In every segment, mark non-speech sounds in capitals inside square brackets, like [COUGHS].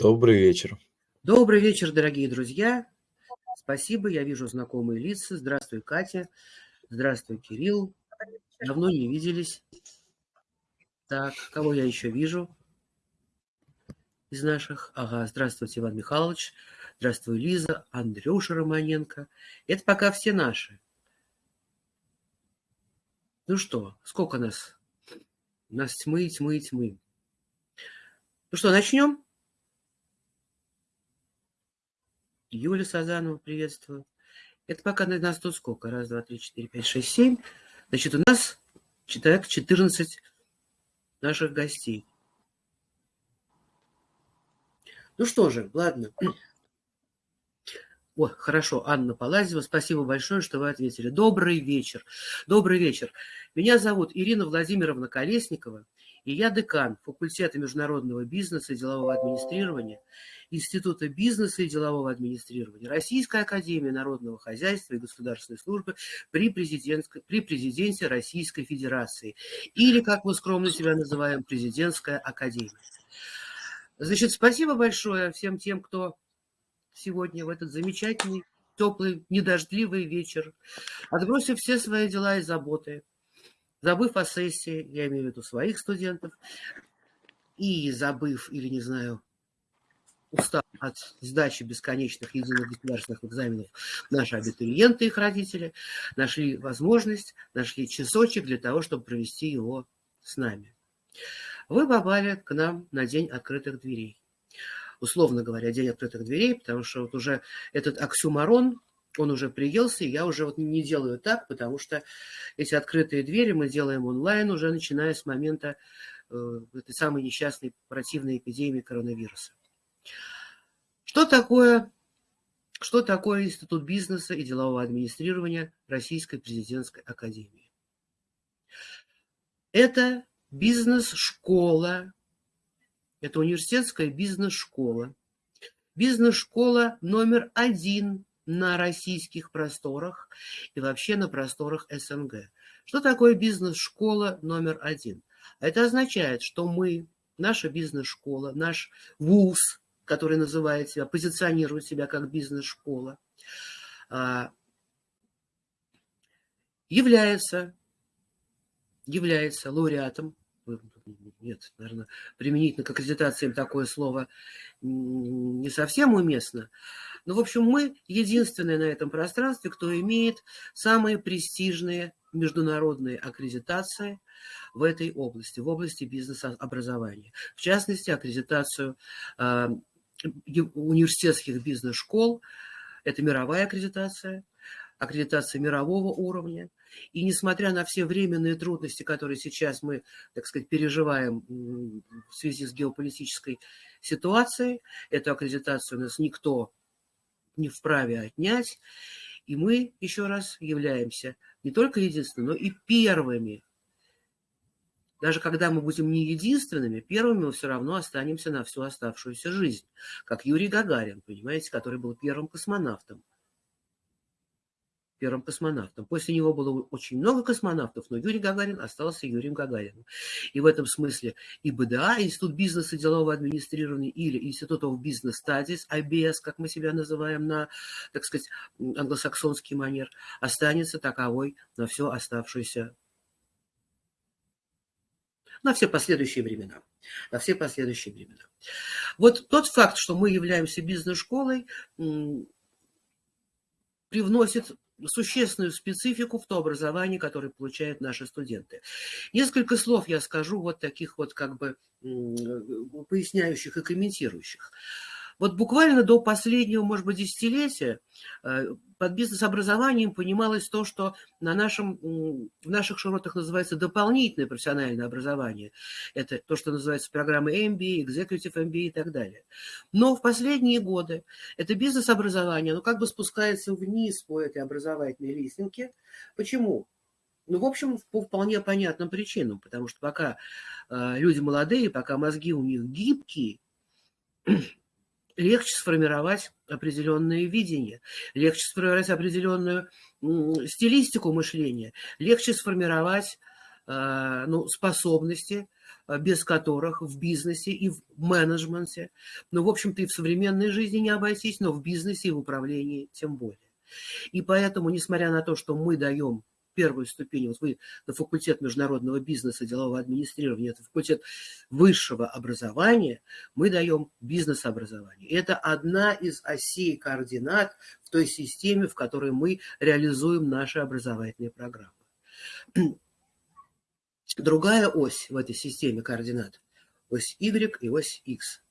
Добрый вечер. Добрый вечер, дорогие друзья. Спасибо, я вижу знакомые лица. Здравствуй, Катя. Здравствуй, Кирилл. Давно не виделись. Так, кого я еще вижу из наших? Ага, здравствуйте, Иван Михайлович. Здравствуй, Лиза, Андрюша Романенко. Это пока все наши. Ну что, сколько нас? У нас тьмы, тьмы, тьмы. Ну что, начнем? Юля Сазанова, приветствую. Это пока на нас тут сколько? Раз, два, три, четыре, пять, шесть, семь. Значит, у нас человек 14 наших гостей. Ну что же, ладно. О, хорошо, Анна Палазева, спасибо большое, что вы ответили. Добрый вечер. Добрый вечер. Меня зовут Ирина Владимировна Колесникова, и я декан факультета международного бизнеса и делового администрирования Института бизнеса и делового администрирования Российской академии народного хозяйства и государственной службы при, президентской, при президенте Российской Федерации, или, как мы скромно себя называем, президентская академия. Значит, спасибо большое всем тем, кто сегодня в этот замечательный, теплый, недождливый вечер, отбросив все свои дела и заботы, забыв о сессии, я имею в виду своих студентов, и забыв, или не знаю, устав от сдачи бесконечных единых государственных экзаменов, наши абитуриенты их родители нашли возможность, нашли часочек для того, чтобы провести его с нами. Вы попали к нам на День открытых дверей условно говоря, день открытых дверей, потому что вот уже этот оксюмарон, он уже приелся, и я уже вот не делаю так, потому что эти открытые двери мы делаем онлайн уже начиная с момента э, этой самой несчастной противной эпидемии коронавируса. Что такое, что такое Институт бизнеса и делового администрирования Российской президентской академии? Это бизнес-школа это университетская бизнес-школа. Бизнес-школа номер один на российских просторах и вообще на просторах СНГ. Что такое бизнес-школа номер один? Это означает, что мы, наша бизнес-школа, наш ВУЗ, который называет себя, позиционирует себя как бизнес-школа, а, является, является лауреатом нет, наверное, применительно к аккредитациям такое слово не совсем уместно. Но, в общем, мы единственные на этом пространстве, кто имеет самые престижные международные аккредитации в этой области, в области бизнес-образования. В частности, аккредитацию э, университетских бизнес-школ, это мировая аккредитация, аккредитация мирового уровня. И несмотря на все временные трудности, которые сейчас мы, так сказать, переживаем в связи с геополитической ситуацией, эту аккредитацию у нас никто не вправе отнять. И мы, еще раз, являемся не только единственными, но и первыми. Даже когда мы будем не единственными, первыми мы все равно останемся на всю оставшуюся жизнь. Как Юрий Гагарин, понимаете, который был первым космонавтом первым космонавтом. После него было очень много космонавтов, но Юрий Гагарин остался Юрием Гагарином. И в этом смысле и БДА, Институт бизнеса и делового администрирования, или Институт of Business Studies, IBS, как мы себя называем на, так сказать, англосаксонский манер, останется таковой на всю оставшуюся на все последующие времена. На все последующие времена. Вот тот факт, что мы являемся бизнес-школой, привносит существенную специфику в то образование, которое получают наши студенты. Несколько слов я скажу вот таких вот как бы поясняющих и комментирующих. Вот буквально до последнего, может быть, десятилетия э, под бизнес-образованием понималось то, что на нашем, в наших широтах называется дополнительное профессиональное образование. Это то, что называется программы MBA, Executive MBA и так далее. Но в последние годы это бизнес-образование, оно как бы спускается вниз по этой образовательной лестнике. Почему? Ну, в общем, по вполне понятным причинам, потому что пока э, люди молодые, пока мозги у них гибкие, легче сформировать определенное видение, легче сформировать определенную стилистику мышления, легче сформировать э, ну, способности без которых в бизнесе и в менеджменте, ну, в общем-то, и в современной жизни не обойтись, но в бизнесе и в управлении тем более. И поэтому, несмотря на то, что мы даем первую ступень, вот вы на факультет международного бизнеса, делового администрирования, это факультет высшего образования, мы даем бизнес-образование. Это одна из осей координат в той системе, в которой мы реализуем наши образовательные программы. [CLEARS THROAT] Другая ось в этой системе координат, ось Y и ось X,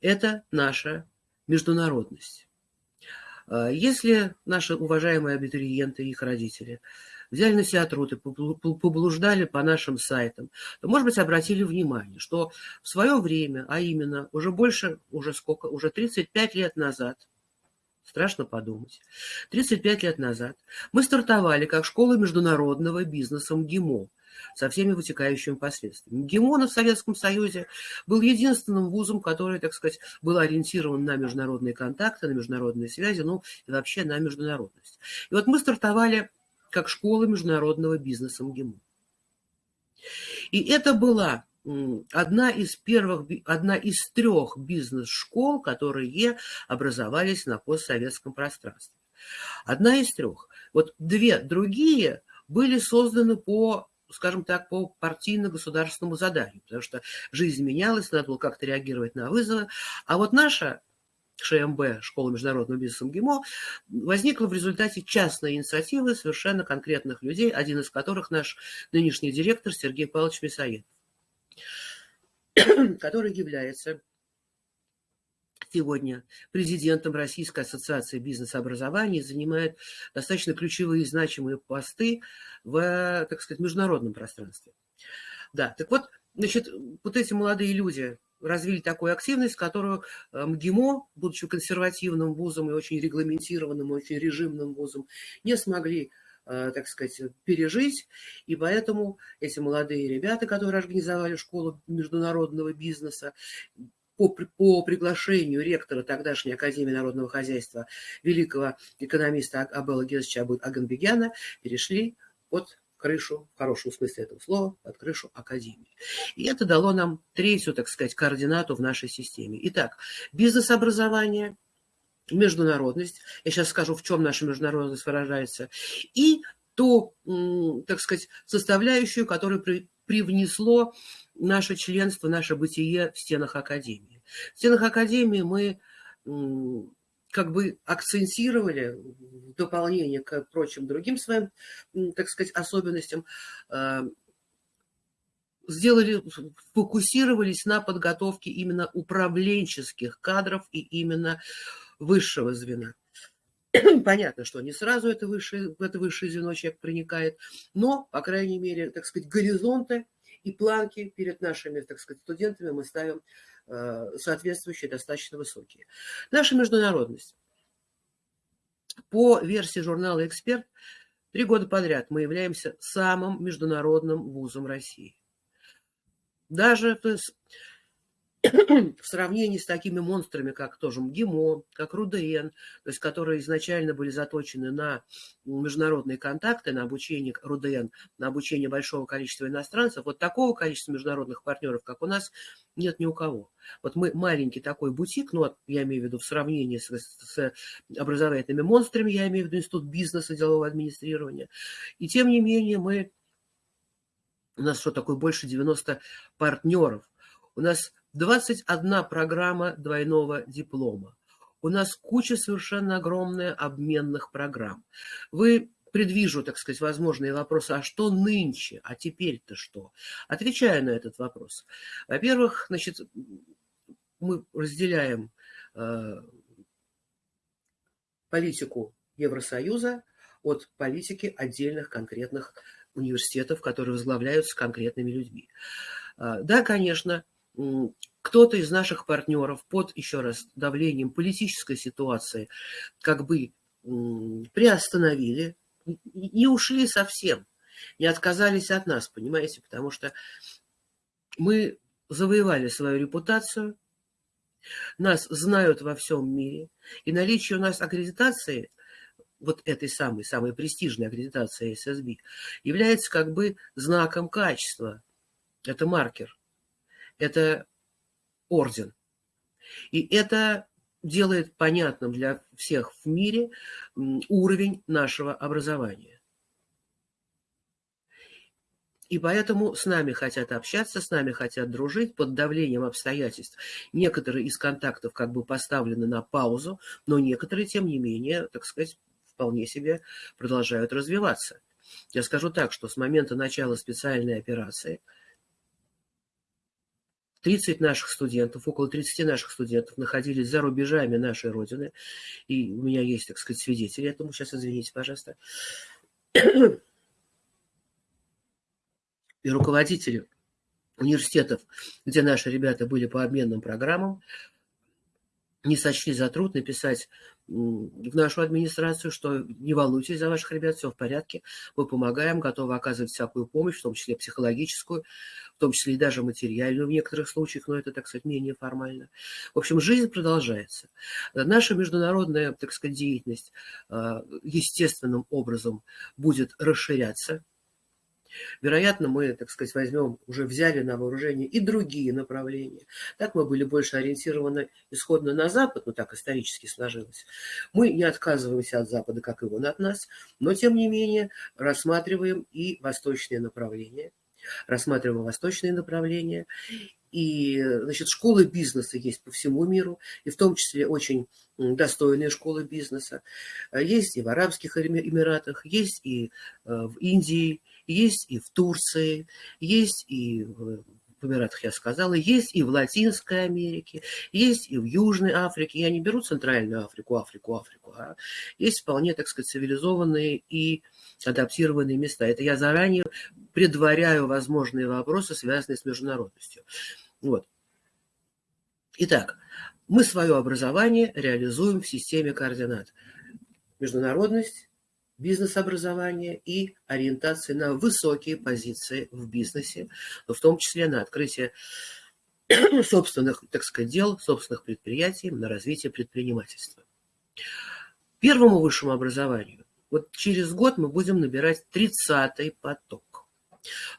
это наша международность. А, если наши уважаемые абитуриенты и их родители взяли на себя труд и поблуждали по нашим сайтам, то, может быть, обратили внимание, что в свое время, а именно уже больше, уже сколько, уже 35 лет назад, страшно подумать, 35 лет назад мы стартовали как школа международного бизнеса МГИМО, со всеми вытекающими последствиями. ГИМОН в Советском Союзе был единственным вузом, который, так сказать, был ориентирован на международные контакты, на международные связи, ну и вообще на международность. И вот мы стартовали как школа международного бизнеса МГИМО. И это была одна из первых, одна из трех бизнес-школ, которые образовались на постсоветском пространстве. Одна из трех. Вот две другие были созданы по скажем так, по партийно-государственному заданию, потому что жизнь менялась, надо было как-то реагировать на вызовы. А вот наша ШМБ, Школа международного бизнеса МГИМО, возникла в результате частной инициативы совершенно конкретных людей, один из которых наш нынешний директор Сергей Павлович Мясоедов, [COUGHS] который является сегодня президентом Российской ассоциации бизнес-образования, занимает достаточно ключевые и значимые посты в, так сказать, международном пространстве. Да, так вот, значит, вот эти молодые люди развили такую активность, которую э, МГИМО, будучи консервативным вузом и очень регламентированным, очень режимным вузом, не смогли э, так сказать, пережить. И поэтому эти молодые ребята, которые организовали школу международного бизнеса, по, по приглашению ректора тогдашней Академии народного хозяйства великого экономиста Абела Гезовича Аганбегяна перешли под крышу, в хорошем смысле этого слова, под крышу Академии. И это дало нам третью, так сказать, координату в нашей системе. Итак, бизнес-образование, международность, я сейчас скажу, в чем наша международность выражается, и ту, так сказать, составляющую, которая привнесло наше членство, наше бытие в стенах Академии. В стенах Академии мы как бы акцентировали в дополнение к прочим другим своим, так сказать, особенностям, а, сделали, фокусировались на подготовке именно управленческих кадров и именно высшего звена. [CLEARS THROAT] Понятно, что не сразу это высшее, в это высшее звено человек проникает, но, по крайней мере, так сказать, горизонты и планки перед нашими, так сказать, студентами мы ставим э, соответствующие, достаточно высокие. Наша международность. По версии журнала «Эксперт», три года подряд мы являемся самым международным вузом России. Даже то есть, в сравнении с такими монстрами, как тоже МГИМО, как РУДН, то есть которые изначально были заточены на международные контакты, на обучение РУДН, на обучение большого количества иностранцев, вот такого количества международных партнеров, как у нас, нет ни у кого. Вот мы маленький такой бутик, ну, я имею в виду в сравнении с, с образовательными монстрами, я имею в виду институт бизнеса, делового администрирования, и тем не менее мы, у нас что такое, больше 90 партнеров, у нас 21 программа двойного диплома. У нас куча совершенно огромная обменных программ. Вы предвижу, так сказать, возможные вопросы, а что нынче, а теперь-то что? Отвечая на этот вопрос. Во-первых, значит, мы разделяем э, политику Евросоюза от политики отдельных конкретных университетов, которые возглавляются конкретными людьми. Э, да, конечно, кто-то из наших партнеров под, еще раз, давлением политической ситуации как бы приостановили, не ушли совсем, не отказались от нас, понимаете, потому что мы завоевали свою репутацию, нас знают во всем мире, и наличие у нас аккредитации, вот этой самой, самой престижной аккредитации ССБ, является как бы знаком качества. Это маркер, это орден. И это делает понятным для всех в мире уровень нашего образования. И поэтому с нами хотят общаться, с нами хотят дружить под давлением обстоятельств. Некоторые из контактов как бы поставлены на паузу, но некоторые, тем не менее, так сказать, вполне себе продолжают развиваться. Я скажу так, что с момента начала специальной операции 30 наших студентов, около 30 наших студентов находились за рубежами нашей Родины. И у меня есть, так сказать, свидетели этому. Сейчас извините, пожалуйста и руководители университетов, где наши ребята были по обменным программам, не сочли за труд написать в нашу администрацию, что не волнуйтесь за ваших ребят, все в порядке, мы помогаем, готовы оказывать всякую помощь, в том числе психологическую, в том числе и даже материальную в некоторых случаях, но это, так сказать, менее формально. В общем, жизнь продолжается. Наша международная, так сказать, деятельность а, естественным образом будет расширяться, Вероятно, мы, так сказать, возьмем, уже взяли на вооружение и другие направления. Так мы были больше ориентированы исходно на Запад, ну так исторически сложилось. Мы не отказываемся от Запада, как и он от нас, но тем не менее рассматриваем и восточные направления. Рассматриваем восточные направления. И, значит, школы бизнеса есть по всему миру, и в том числе очень достойные школы бизнеса. Есть и в Арабских Эмиратах, есть и э, в Индии, есть и в Турции, есть и в Эмиратах, я сказала, есть и в Латинской Америке, есть и в Южной Африке. Я не беру Центральную Африку, Африку, Африку, а есть вполне, так сказать, цивилизованные и адаптированные места. Это я заранее предваряю возможные вопросы, связанные с международностью. Вот. Итак, мы свое образование реализуем в системе координат. Международность, бизнес-образования и ориентации на высокие позиции в бизнесе, в том числе на открытие [CLEARS THROAT] собственных, так сказать, дел, собственных предприятий, на развитие предпринимательства. Первому высшему образованию вот через год мы будем набирать 30-й поток.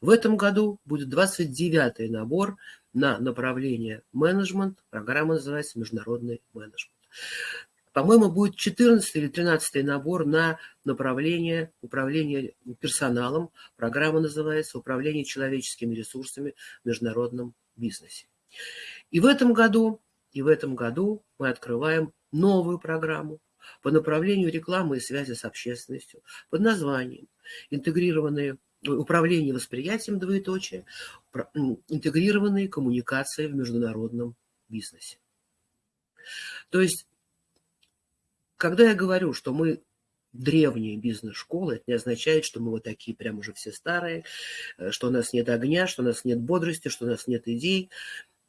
В этом году будет 29-й набор на направление менеджмент. Программа называется «Международный менеджмент». По-моему, будет 14 или 13 набор на направление управления персоналом. Программа называется «Управление человеческими ресурсами в международном бизнесе». И в этом году, и в этом году мы открываем новую программу по направлению рекламы и связи с общественностью под названием «Интегрированные управление восприятием двоеточие, интегрированные коммуникации в международном бизнесе». То есть когда я говорю, что мы древние бизнес-школы, это не означает, что мы вот такие прям уже все старые, э, что у нас нет огня, что у нас нет бодрости, что у нас нет идей.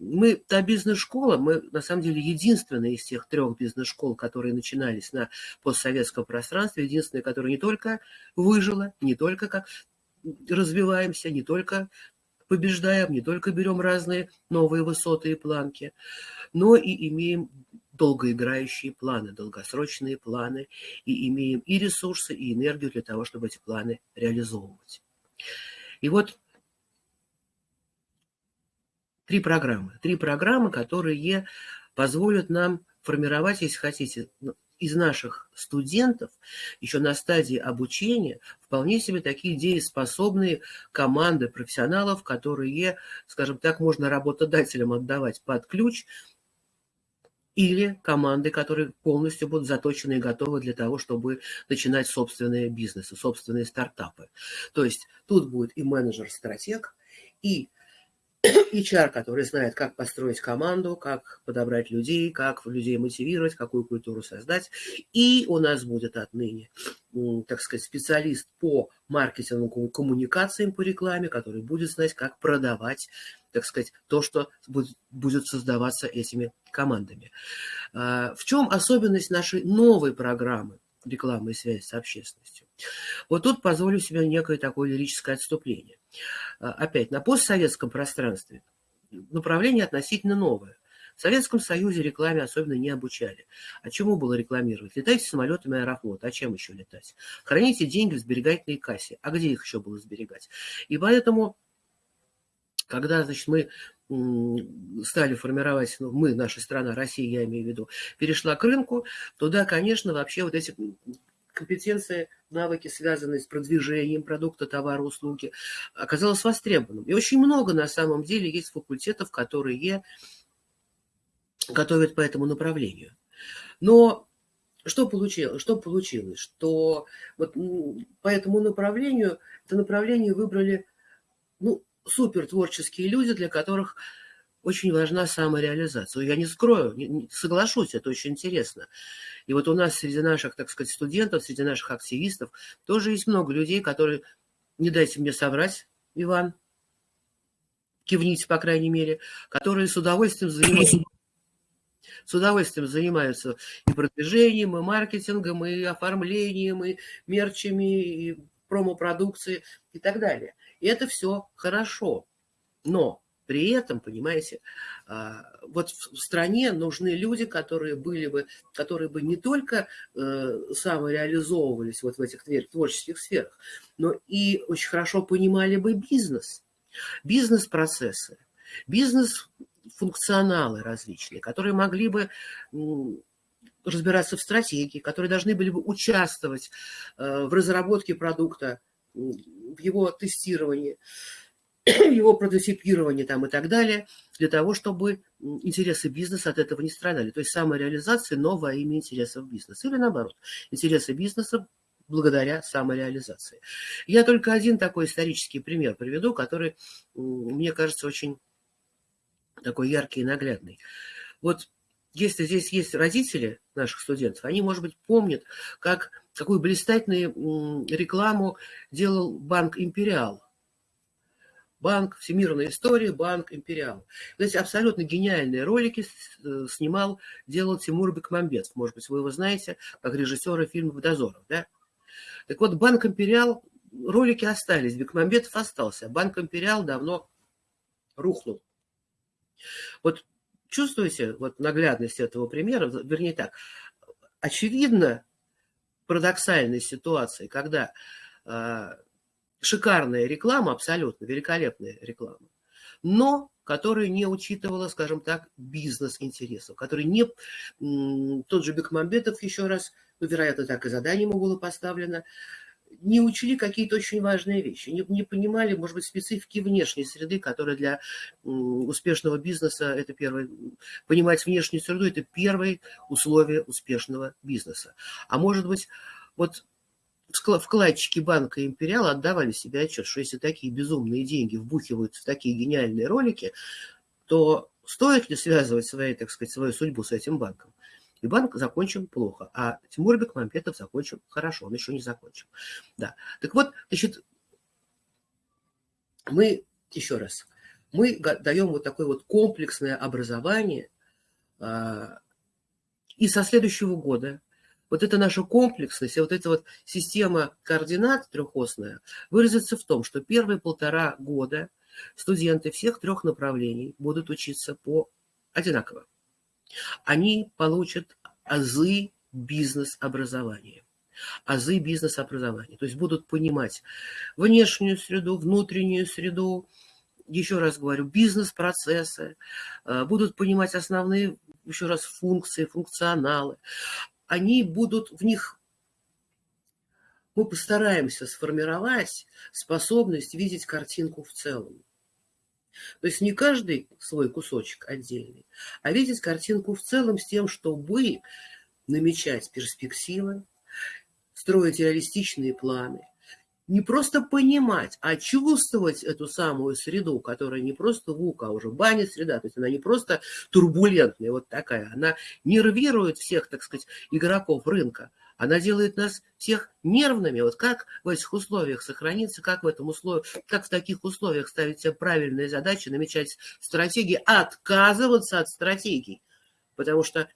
Мы, та бизнес-школа, мы на самом деле единственная из тех трех бизнес-школ, которые начинались на постсоветском пространстве, единственная, которая не только выжила, не только как развиваемся, не только побеждаем, не только берем разные новые высоты и планки, но и имеем долгоиграющие планы, долгосрочные планы, и имеем и ресурсы, и энергию для того, чтобы эти планы реализовывать. И вот три программы. Три программы, которые позволят нам формировать, если хотите, ну, из наших студентов еще на стадии обучения вполне себе такие дееспособные команды профессионалов, которые, скажем так, можно работодателям отдавать под ключ, или команды, которые полностью будут заточены и готовы для того, чтобы начинать собственные бизнесы, собственные стартапы. То есть тут будет и менеджер-стратег, и [COUGHS] HR, который знает, как построить команду, как подобрать людей, как людей мотивировать, какую культуру создать. И у нас будет отныне, так сказать, специалист по маркетингу, коммуникациям по рекламе, который будет знать, как продавать, так сказать, то, что будет, создаваться этими командами. А, в чем особенность нашей новой программы рекламы и связи с общественностью? Вот тут позволю себе некое такое лирическое отступление. А, опять, на постсоветском пространстве направление относительно новое. В Советском Союзе рекламе особенно не обучали. А чему было рекламировать? Летайте самолетами Аэрофлота. А чем еще летать? Храните деньги в сберегательной кассе. А где их еще было сберегать? И поэтому когда, значит, мы стали формировать, ну, мы, наша страна, Россия, я имею в виду, перешла к рынку, туда, конечно, вообще вот эти компетенции, навыки, связанные с продвижением продукта, товара, услуги, оказалось востребованным. И очень много, на самом деле, есть факультетов, которые готовят по этому направлению. Но что получилось? Что получилось? Что вот по этому направлению, это направление выбрали ну, супер творческие люди, для которых очень важна самореализация. Я не скрою, не, не, соглашусь, это очень интересно. И вот у нас среди наших, так сказать, студентов, среди наших активистов тоже есть много людей, которые, не дайте мне соврать, Иван, кивните, по крайней мере, которые с удовольствием занимаются [LAUGHS] с удовольствием занимаются и продвижением, и маркетингом, и оформлением, и мерчами, и промо-продукции и так далее. И это все хорошо. Но при этом, понимаете, а, вот в стране нужны люди, которые были бы, которые бы не только э, самореализовывались вот в этих творческих сферах, но и очень хорошо понимали бы бизнес, бизнес-процессы, бизнес-функционалы различные, которые могли бы разбираться в стратегии, которые должны были бы участвовать э, в разработке продукта, в его тестировании, [CLEARS THROAT] его прототипирование там и так далее, для того, чтобы интересы бизнеса от этого не страдали. То есть самореализация новое имя интересов бизнеса. Или наоборот, интересы бизнеса благодаря самореализации. Я только один такой исторический пример приведу, который, мне кажется, очень такой яркий и наглядный. Вот если здесь есть родители наших студентов, они, может быть, помнят, как, какую блистательную рекламу делал банк «Империал» банк, всемирная история, банк, империал. Эти абсолютно гениальные ролики э, снимал, делал Тимур Бекмамбетов. Может быть, вы его знаете, как режиссера фильмов «Дозоров». Да? Так вот, банк «Империал», ролики остались, Бекмамбетов остался. Банк «Империал» давно рухнул. Вот чувствуете вот наглядность этого примера? Вернее так, очевидно парадоксальной ситуации, когда а, шикарная реклама, абсолютно великолепная реклама, но которая не учитывала, скажем так, бизнес-интересов, который не... Тот же Бекмамбетов еще раз, ну, вероятно, так и задание ему было поставлено, не учили какие-то очень важные вещи, не, не понимали, может быть, специфики внешней среды, которая для успешного бизнеса, это первое, понимать внешнюю среду, это первое условие успешного бизнеса. А может быть, вот вкладчики банка Империал отдавали себе отчет, что если такие безумные деньги вбухивают в такие гениальные ролики, то стоит ли связывать свои, так сказать, свою судьбу с этим банком? И банк закончил плохо, а Тимур Бекмамбетов закончил хорошо, он еще не закончил. Да. Так вот, значит, мы, еще раз, мы даем вот такое вот комплексное образование, а, и со следующего года вот эта наша комплексность, вот эта вот система координат трехосная выразится в том, что первые полтора года студенты всех трех направлений будут учиться по одинаково. Они получат азы бизнес-образования азы бизнес-образования. То есть будут понимать внешнюю среду, внутреннюю среду, еще раз говорю, бизнес-процессы, э, будут понимать основные, еще раз, функции, функционалы они будут в них мы постараемся сформировать способность видеть картинку в целом. То есть не каждый свой кусочек отдельный, а видеть картинку в целом с тем, чтобы намечать перспективы, строить реалистичные планы, не просто понимать, а чувствовать эту самую среду, которая не просто ВУК, а уже баня среда, то есть она не просто турбулентная вот такая, она нервирует всех, так сказать, игроков рынка, она делает нас всех нервными. Вот как в этих условиях сохраниться, как в этом условии, как в таких условиях ставить себе правильные задачи, намечать стратегии, отказываться от стратегий. Потому что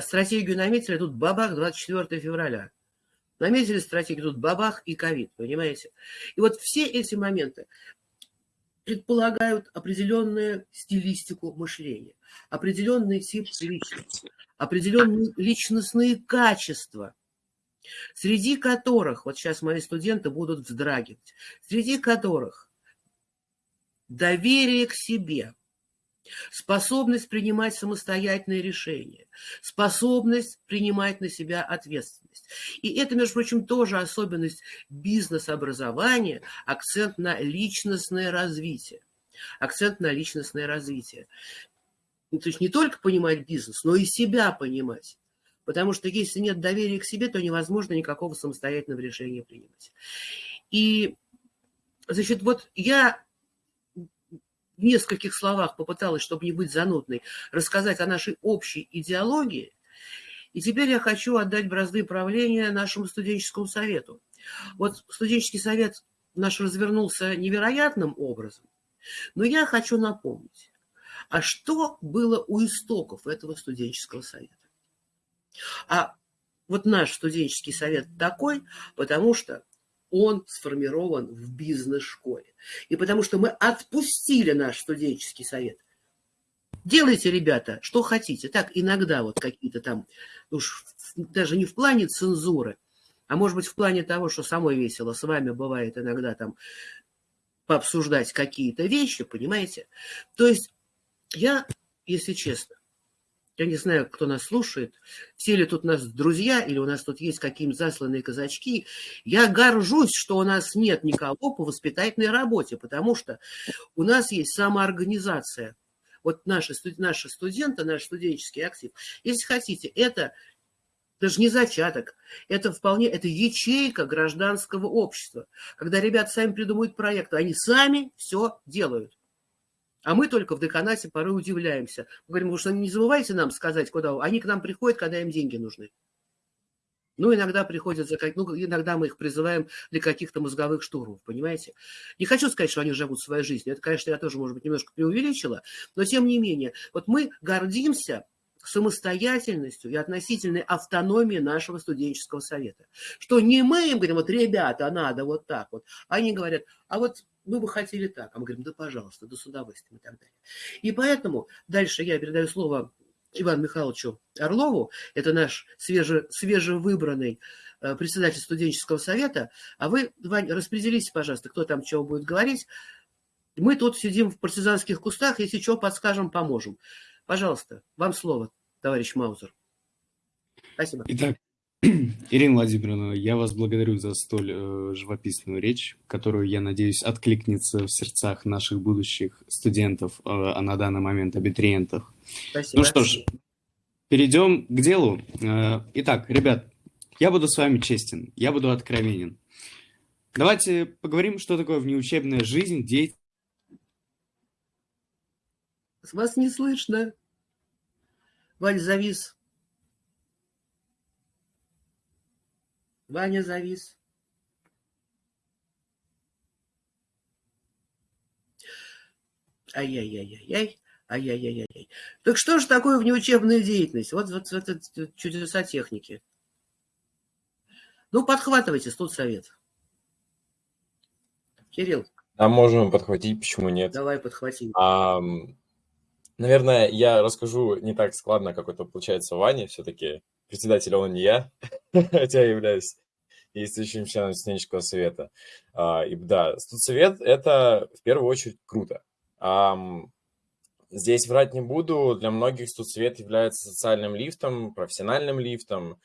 стратегию наметили, тут бабах 24 февраля. Наметили стратегию, тут бабах и ковид, понимаете? И вот все эти моменты предполагают определенную стилистику мышления, определенный тип личности, определенные личностные качества, среди которых, вот сейчас мои студенты будут вздрагивать, среди которых доверие к себе, способность принимать самостоятельные решения, способность принимать на себя ответственность. И это, между прочим, тоже особенность бизнес-образования, акцент на личностное развитие. Акцент на личностное развитие. Ну, то есть не только понимать бизнес, но и себя понимать. Потому что если нет доверия к себе, то невозможно никакого самостоятельного решения принимать. И, значит, вот я в нескольких словах попыталась, чтобы не быть занудной, рассказать о нашей общей идеологии. И теперь я хочу отдать бразды правления нашему студенческому совету. Вот студенческий совет наш развернулся невероятным образом, но я хочу напомнить, а что было у истоков этого студенческого совета? А вот наш студенческий совет такой, потому что он сформирован в бизнес-школе. И потому что мы отпустили наш студенческий совет. Делайте, ребята, что хотите. Так, иногда вот какие-то там, уж даже не в плане цензуры, а может быть в плане того, что самой весело с вами бывает иногда там пообсуждать какие-то вещи, понимаете? То есть я, если честно, я не знаю, кто нас слушает, все ли тут у нас друзья, или у нас тут есть какие-нибудь засланные казачки. Я горжусь, что у нас нет никого по воспитательной работе, потому что у нас есть самоорганизация. Вот наши, наши студенты, наш студенческий актив, если хотите, это даже не зачаток, это вполне, это ячейка гражданского общества. Когда ребята сами придумывают проекты, они сами все делают. А мы только в деканате порой удивляемся. Мы говорим, что не забывайте нам сказать, куда... Они к нам приходят, когда им деньги нужны. Ну, иногда приходят за ну, иногда мы их призываем для каких-то мозговых штурмов, понимаете? Не хочу сказать, что они живут своей жизнью. Это, конечно, я тоже, может быть, немножко преувеличила, но тем не менее, вот мы гордимся самостоятельностью и относительной автономией нашего студенческого совета. Что не мы им говорим, вот, ребята, надо вот так вот. Они говорят, а вот мы бы хотели так. А мы говорим, да, пожалуйста, да с удовольствием и так далее. И поэтому дальше я передаю слово Ивану Михайловичу Орлову, это наш свеже, свежевыбранный э, председатель студенческого совета. А вы, Вань, распределитесь, пожалуйста, кто там чего будет говорить. Мы тут сидим в партизанских кустах, если что, подскажем, поможем. Пожалуйста, вам слово, товарищ Маузер. Спасибо. Итак, [CLEARS THROAT] Ирина Владимировна, я вас благодарю за столь э, живописную речь, которую, я надеюсь, откликнется в сердцах наших будущих студентов, э, а на данный момент абитуриентов. Спасибо. Ну что ж, перейдем к делу. Э, итак, ребят, я буду с вами честен, я буду откровенен. Давайте поговорим, что такое внеучебная жизнь, деятельность. Вас не слышно. Валь завис. Ваня завис. Ай-яй-яй-яй-яй. Ай-яй-яй-яй. Так что же такое внеучебная деятельность? Вот, вот, вот это чудеса техники. Ну, подхватывайте, студсовет. Кирилл. А можем подхватить, почему нет? Давай подхватим. А, наверное, я расскажу не так складно, как это получается Ване. Все-таки председатель он не я, [LAUGHS] хотя я являюсь действующим членом студенческого совета. А, и да, студсовет – это в первую очередь круто. Здесь врать не буду, для многих студсовет является социальным лифтом, профессиональным лифтом.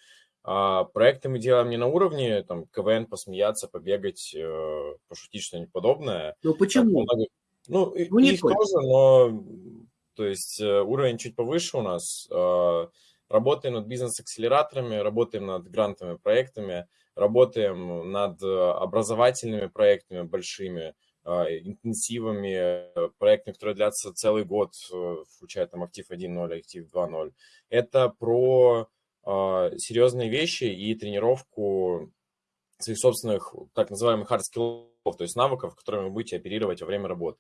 А проекты мы делаем не на уровне там, КВН, посмеяться, побегать, э, пошутить что-нибудь подобное. Ну почему? Так, ну, ну их тоже, но то есть э, уровень чуть повыше у нас. А, работаем над бизнес-акселераторами, работаем над грантовыми проектами, работаем над образовательными проектами большими, а, интенсивами, проектами, которые длятся целый год, э, включая там актив 1.0, актив 2.0. Это про а, серьезные вещи и тренировку своих собственных так называемых hard skills, то есть навыков, которыми вы будете оперировать во время работы.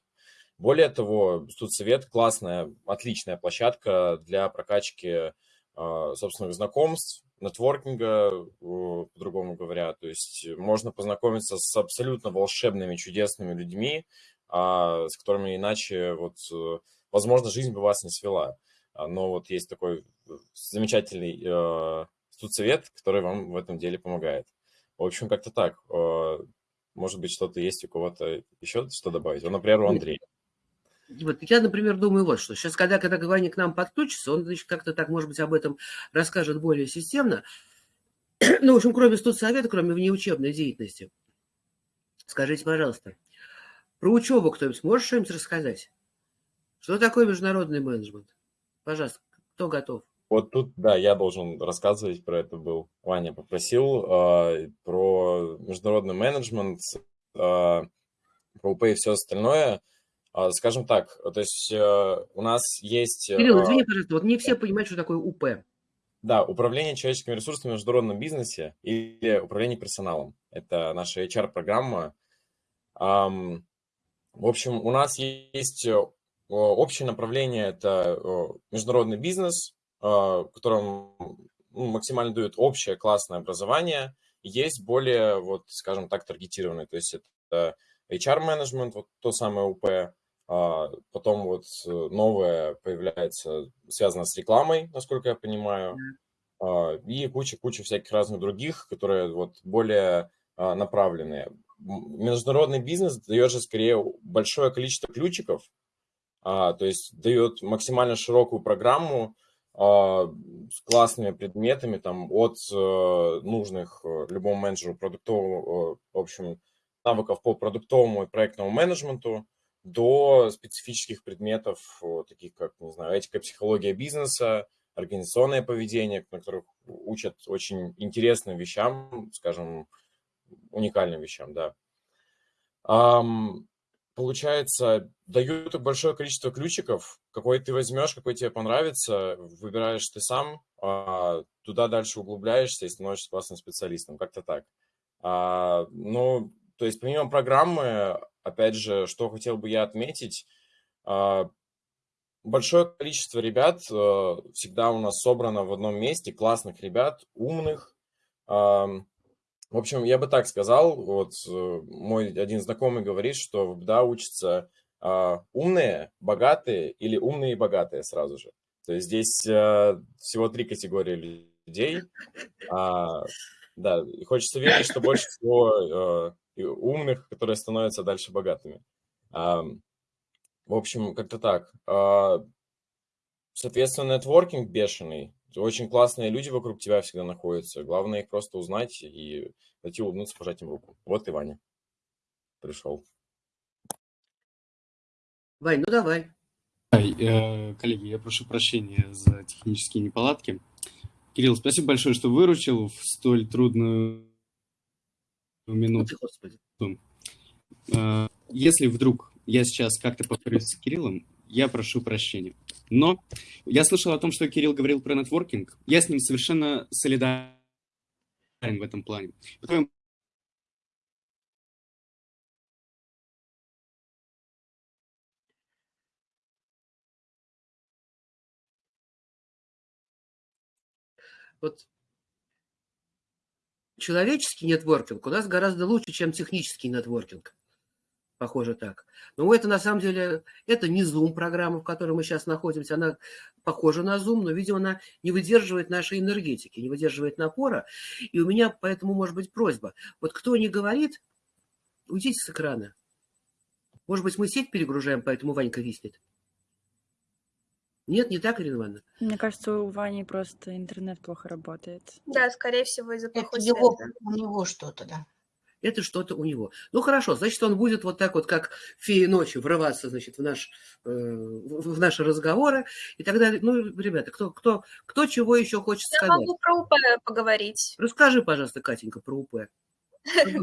Более того, студсовет классная, отличная площадка для прокачки а, собственных знакомств, нетворкинга, по-другому говоря. То есть можно познакомиться с абсолютно волшебными, чудесными людьми, а, с которыми иначе, вот, э, возможно, жизнь бы вас не свела. А, но вот есть такой замечательный студсовет, который вам в этом деле помогает. В общем, как-то так. Может быть, что-то есть у кого-то еще что добавить? Например, у Андрея. Вот я, например, думаю вот что. Сейчас, когда, когда Ваня к нам подключится, он, как-то так, может быть, об этом расскажет более системно. [CLEARS THROAT] ну, в общем, кроме студсовета, кроме внеучебной деятельности. Скажите, пожалуйста, про учебу кто-нибудь можешь что-нибудь рассказать? Что такое международный менеджмент? Пожалуйста, кто готов? Вот тут, да, я должен рассказывать про это был. Ваня попросил э, про международный менеджмент, э, про УП и все остальное. Э, скажем так, то есть э, у нас есть... Кирилл, извини, пожалуйста, вот не все понимают, что такое УП. Да, управление человеческими ресурсами в международном бизнесе или управление персоналом. Это наша HR-программа. В общем, у нас есть общее направление – это международный бизнес, в котором ну, максимально дают общее классное образование. Есть более, вот, скажем так, таргетированные, то есть это HR-менеджмент, вот то самое УП, а, потом вот э, новое появляется, связано с рекламой, насколько я понимаю, а, и куча-куча всяких разных других, которые вот более а, направленные. Международный бизнес дает же скорее большое количество ключиков, то есть дает максимально широкую программу с классными предметами, там, от э, нужных э, любому менеджеру продуктового, в общем, навыков по продуктовому и проектному менеджменту, до специфических предметов, таких как, не знаю, этика, психология бизнеса, организационное поведение, на которых учат очень интересным вещам, скажем, уникальным вещам, да. Получается, дают большое количество ключиков, какой ты возьмешь, какой тебе понравится, выбираешь ты сам, а туда дальше углубляешься и становишься классным специалистом, как-то так. А, ну, то есть помимо программы, опять же, что хотел бы я отметить, а, большое количество ребят э, всегда у нас собрано в одном месте, классных ребят, умных. В общем, я бы так сказал, вот э, мой один знакомый говорит, что в БДА учатся а, умные, богатые или умные и богатые сразу же. То есть здесь э, всего три категории людей. А, да, и хочется верить, что больше всего умных, которые становятся дальше богатыми. В общем, как-то так. А, соответственно, нетворкинг бешеный. Очень классные люди вокруг тебя всегда находятся. Главное их просто узнать и зайти улыбнуться, пожать им руку. Вот и Ваня пришел. Вань, ну давай. Э, коллеги, я прошу прощения за технические неполадки. Кирилл, спасибо большое, что выручил в столь трудную минуту. Господи. Э, если вдруг я сейчас как-то повторюсь с Кириллом, я прошу прощения. Но я слышал о том, что Кирилл говорил про нетворкинг. Я с ним совершенно солидарен в этом плане. Вот человеческий нетворкинг у нас гораздо лучше, чем технический нетворкинг. Похоже так. Но это на самом деле, это не Zoom программа, в которой мы сейчас находимся. Она похожа на Zoom, но, видимо, она не выдерживает нашей энергетики, не выдерживает напора. И у меня поэтому может быть просьба. Вот кто не говорит, уйдите с экрана. Может быть, мы сеть перегружаем, поэтому Ванька виснет. Нет, не так, Ирина Ивановна? Мне кажется, у Вани просто интернет плохо работает. Да, скорее всего, из-за плохой Это его, у него что-то, да. Это что-то у него. Ну, хорошо, значит, он будет вот так вот, как феи ночи, врываться, значит, в, наш, э, в наши разговоры и так далее. Ну, ребята, кто, кто, кто чего еще хочет Я сказать? Я могу про УП поговорить. Расскажи, пожалуйста, Катенька, про УП.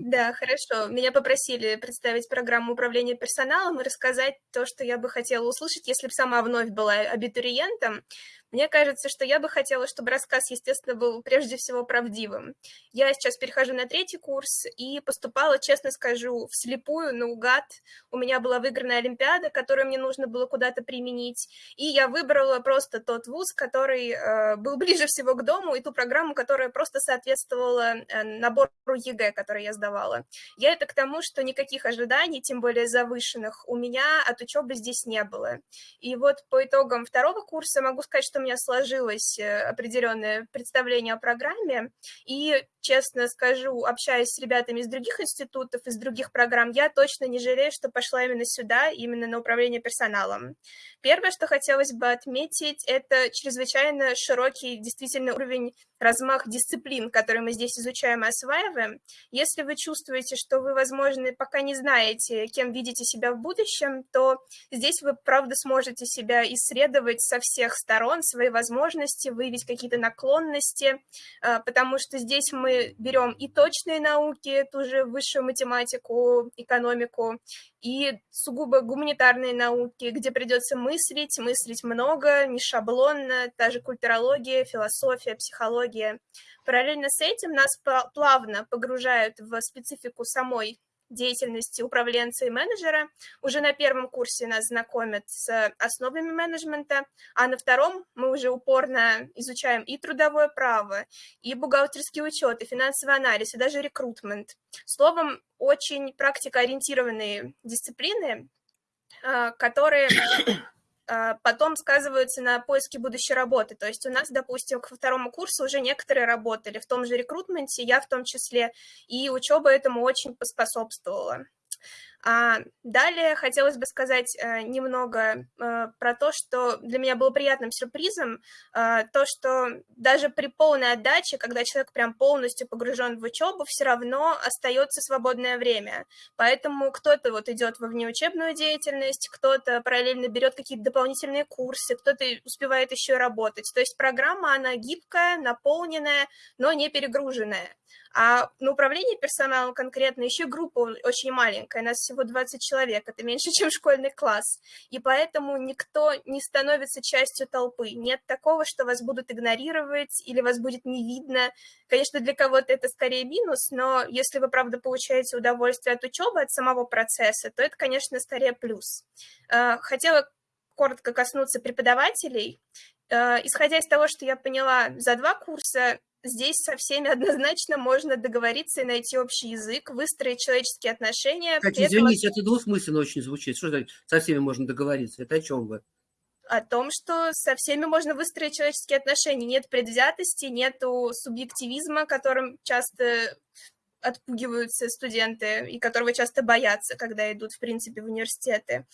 Да, хорошо. Меня попросили представить программу управления персоналом и рассказать то, что я бы хотела услышать, если бы сама вновь была абитуриентом. Мне кажется, что я бы хотела, чтобы рассказ, естественно, был прежде всего правдивым. Я сейчас перехожу на третий курс и поступала, честно скажу, вслепую, наугад. У меня была выиграна Олимпиада, которую мне нужно было куда-то применить, и я выбрала просто тот вуз, который э, был ближе всего к дому, и ту программу, которая просто соответствовала э, набору ЕГЭ, которые я сдавала. Я это к тому, что никаких ожиданий, тем более завышенных, у меня от учебы здесь не было. И вот по итогам второго курса могу сказать, что у меня сложилось э, определенное представление о программе, и, честно скажу, общаясь с ребятами из других институтов, из других программ, я точно не жалею, что пошла именно сюда, именно на управление персоналом. Первое, что хотелось бы отметить, это чрезвычайно широкий действительно уровень размах дисциплин, которые мы здесь изучаем и осваиваем. Если вы чувствуете, что вы, возможно, пока не знаете, кем видите себя в будущем, то здесь вы, правда, сможете себя исследовать со всех сторон, свои возможности, выявить какие-то наклонности, а, потому что здесь мы берем и точные науки, ту же высшую математику, экономику, и сугубо гуманитарные науки, где придется мыслить, мыслить много, не шаблонно, та же культурология, философия, психология. Параллельно с этим нас плавно погружают в специфику самой деятельности управленца и менеджера. Уже на первом курсе нас знакомят с основами менеджмента, а на втором мы уже упорно изучаем и трудовое право, и бухгалтерский учет, и финансовый анализ, и даже рекрутмент. Словом, очень практикоориентированные дисциплины, а, которые потом сказываются на поиске будущей работы. То есть у нас, допустим, к второму курсу уже некоторые работали в том же рекрутменте, я в том числе, и учеба этому очень поспособствовала. А далее хотелось бы сказать э, немного э, про то, что для меня было приятным сюрпризом, э, то, что даже при полной отдаче, когда человек прям полностью погружен в учебу, все равно остается свободное время. Поэтому кто-то вот идет во внеучебную деятельность, кто-то параллельно берет какие-то дополнительные курсы, кто-то успевает еще работать. То есть программа, она гибкая, наполненная, но не перегруженная. А на управление персоналом конкретно еще группа очень маленькая, нас всего 20 человек, это меньше, [LAUGHS] чем школьный класс. И поэтому никто не становится частью толпы. Нет такого, что вас будут игнорировать или вас будет не видно. Конечно, для кого-то это скорее минус, но если вы, правда, получаете удовольствие от учебы, от самого процесса, то это, конечно, скорее плюс. А, хотела коротко коснуться преподавателей. А, исходя из того, что я поняла за два курса, здесь со всеми однозначно можно договориться и найти общий язык, выстроить человеческие отношения. Кстати, извините, это двусмысленно очень звучит. Что значит со всеми можно договориться? Это о чем вы? О том, что со всеми можно выстроить человеческие отношения. Нет предвзятости, нету субъективизма, которым часто отпугиваются студенты и которого часто боятся, когда идут, в принципе, в университеты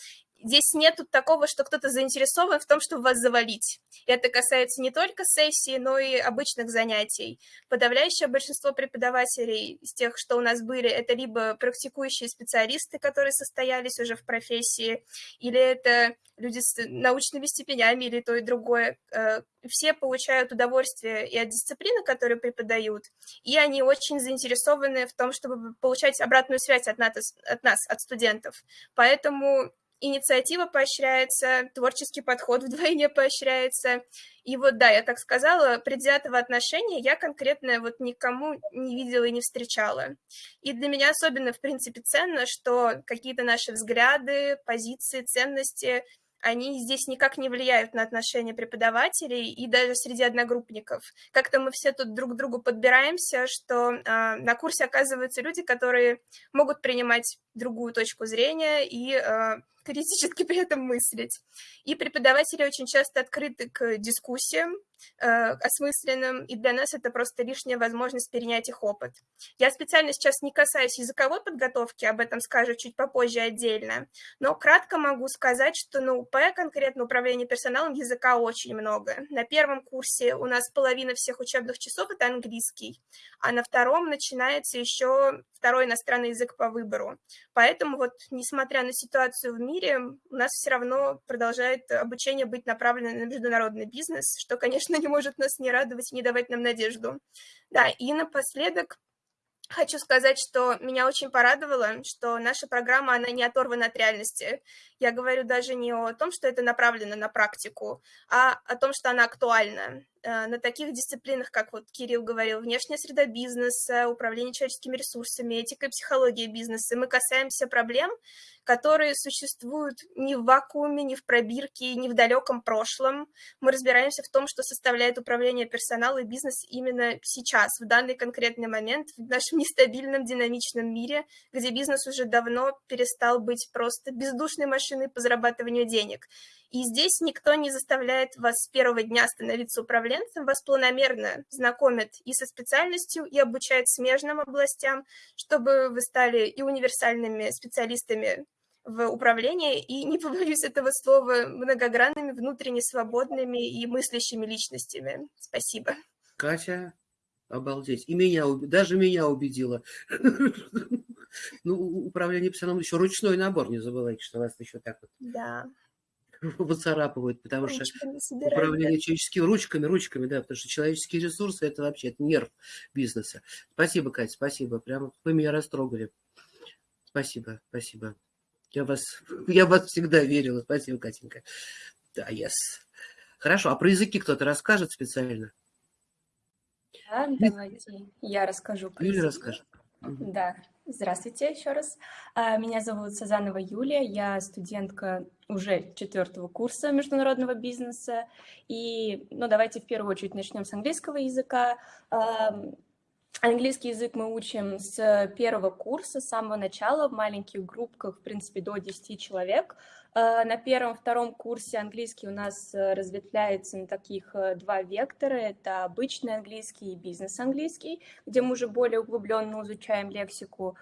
здесь нет такого, что кто-то заинтересован в том, чтобы вас завалить. И это касается не только сессии, но и обычных занятий. Подавляющее большинство преподавателей из тех, что у нас были, это либо практикующие специалисты, которые состоялись уже в профессии, или это люди с научными степенями, или то и другое. Э, все получают удовольствие и от дисциплины, которую преподают, и они очень заинтересованы в том, чтобы получать обратную связь от нас, от, нас, от студентов. Поэтому инициатива поощряется, творческий подход вдвойне поощряется. И вот, да, я так сказала, предвзятого отношения я конкретно вот никому не видела и не встречала. И для меня особенно, в принципе, ценно, что какие-то наши взгляды, позиции, ценности – они здесь никак не влияют на отношения преподавателей и даже среди одногруппников. Как-то мы все тут друг к другу подбираемся, что э, на курсе оказываются люди, которые могут принимать другую точку зрения и э, критически [LAUGHS] при этом мыслить. И преподаватели очень часто открыты к дискуссиям э, осмысленным, и для нас это просто лишняя возможность перенять их опыт. Я специально сейчас не касаюсь языковой подготовки, об этом скажу чуть попозже отдельно, но кратко могу сказать, что на УП, конкретно управление персоналом, языка очень много. На первом курсе у нас половина всех учебных часов – это английский, а на втором начинается еще второй иностранный язык по выбору. Поэтому вот, несмотря на ситуацию в мире, у нас все равно продолжает обучение быть направлено на международный бизнес, что, конечно, [LAUGHS] не может нас не радовать и не давать нам надежду. Да, и напоследок Хочу сказать, что меня очень порадовало, что наша программа, она не оторвана от реальности. Я говорю даже не о том, что это направлено на практику, а о том, что она актуальна. Э, на таких дисциплинах, как вот Кирилл говорил, внешняя среда бизнеса, управление человеческими ресурсами, этика и психология бизнеса, мы касаемся проблем, которые существуют не в вакууме, не в пробирке, не в далеком прошлом. Мы разбираемся в том, что составляет управление персонала и бизнес именно сейчас, в данный конкретный момент, в нашем [LAUGHS] нестабильном, динамичном мире, где бизнес уже давно перестал быть просто бездушной машиной по зарабатыванию денег. И здесь никто не заставляет вас с первого дня становиться управленцем, вас планомерно знакомят и со специальностью, и обучают смежным областям, чтобы вы стали и универсальными специалистами в управлении, и, не побоюсь этого слова, многогранными, внутренне свободными и мыслящими личностями. Спасибо. Катя, обалдеть. И меня, даже меня убедила. [LAUGHS] Ну, управление персоналом еще ручной набор, не забывайте, что вас еще так вот. Да. [LAUGHS] выцарапывают, потому что управление человеческими ручками, ручками, да, потому что человеческие ресурсы – это вообще это нерв бизнеса. Спасибо, Катя, спасибо. Прямо вы меня растрогали. Спасибо, спасибо. Я вас, я вас всегда верила. Спасибо, Катенька. Да, yes. Хорошо, а про языки кто-то расскажет специально? Да, давайте я расскажу. Юля расскажет. Да, здравствуйте еще раз. А, меня зовут Сазанова Юлия, я студентка уже четвертого курса международного бизнеса. И, ну, давайте в первую очередь начнем с английского языка. Английский язык мы учим с первого курса, с самого начала, в маленьких группках, в принципе, до 10 человек. Э, на первом-втором курсе английский у нас э, разветвляется на таких э, два вектора. Это обычный английский и бизнес-английский, где мы уже более углубленно изучаем лексику.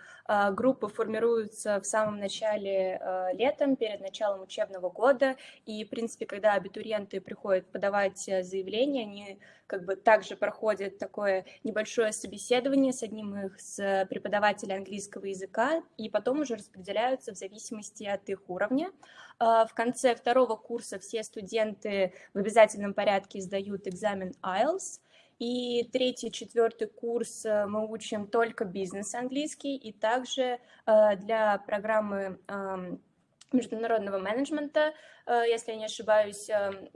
Группы формируются в самом начале летом, перед началом учебного года. И, в принципе, когда абитуриенты приходят подавать заявление, они как бы также проходят такое небольшое собеседование с одним из преподавателей английского языка, и потом уже распределяются в зависимости от их уровня. А, в конце второго курса все студенты в обязательном порядке сдают экзамен IELTS, и третий, четвертый курс э, мы учим только бизнес-английский, и также э, для программы международного менеджмента, э, если я не ошибаюсь,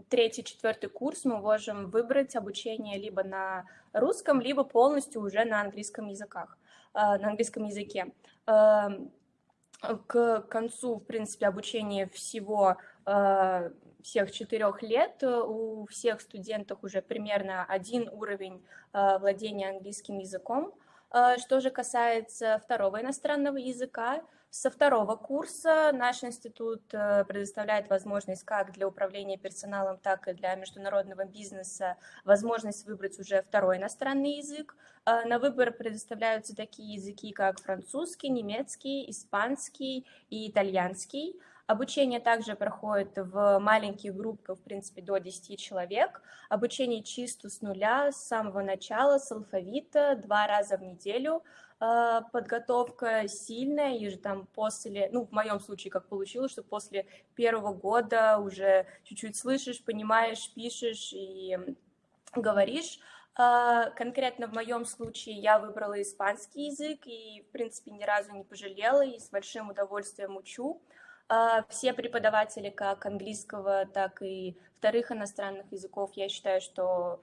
третий, четвертый курс мы можем выбрать обучение либо на русском, либо полностью уже на английском языках, на английском языке к концу, в принципе, обучения всего э, всех четырех лет э, у всех студентов уже примерно один уровень э, владения английским языком. Что же касается второго иностранного языка, со второго курса наш институт э, предоставляет возможность как для управления персоналом, так и для международного бизнеса возможность выбрать уже второй иностранный язык. Э, на выбор предоставляются такие языки, как французский, немецкий, испанский и итальянский. Обучение также проходит в маленьких группках, в принципе, до 10 человек. Обучение чисто с нуля, с самого начала, с алфавита, два раза в неделю – подготовка сильная, и же там после, ну, в моем случае как получилось, что после первого года уже чуть-чуть слышишь, понимаешь, пишешь и говоришь. А, конкретно в моем случае я выбрала испанский язык и, в принципе, ни разу не пожалела и с большим удовольствием учу. А, все преподаватели как английского, так и вторых иностранных языков, я считаю, что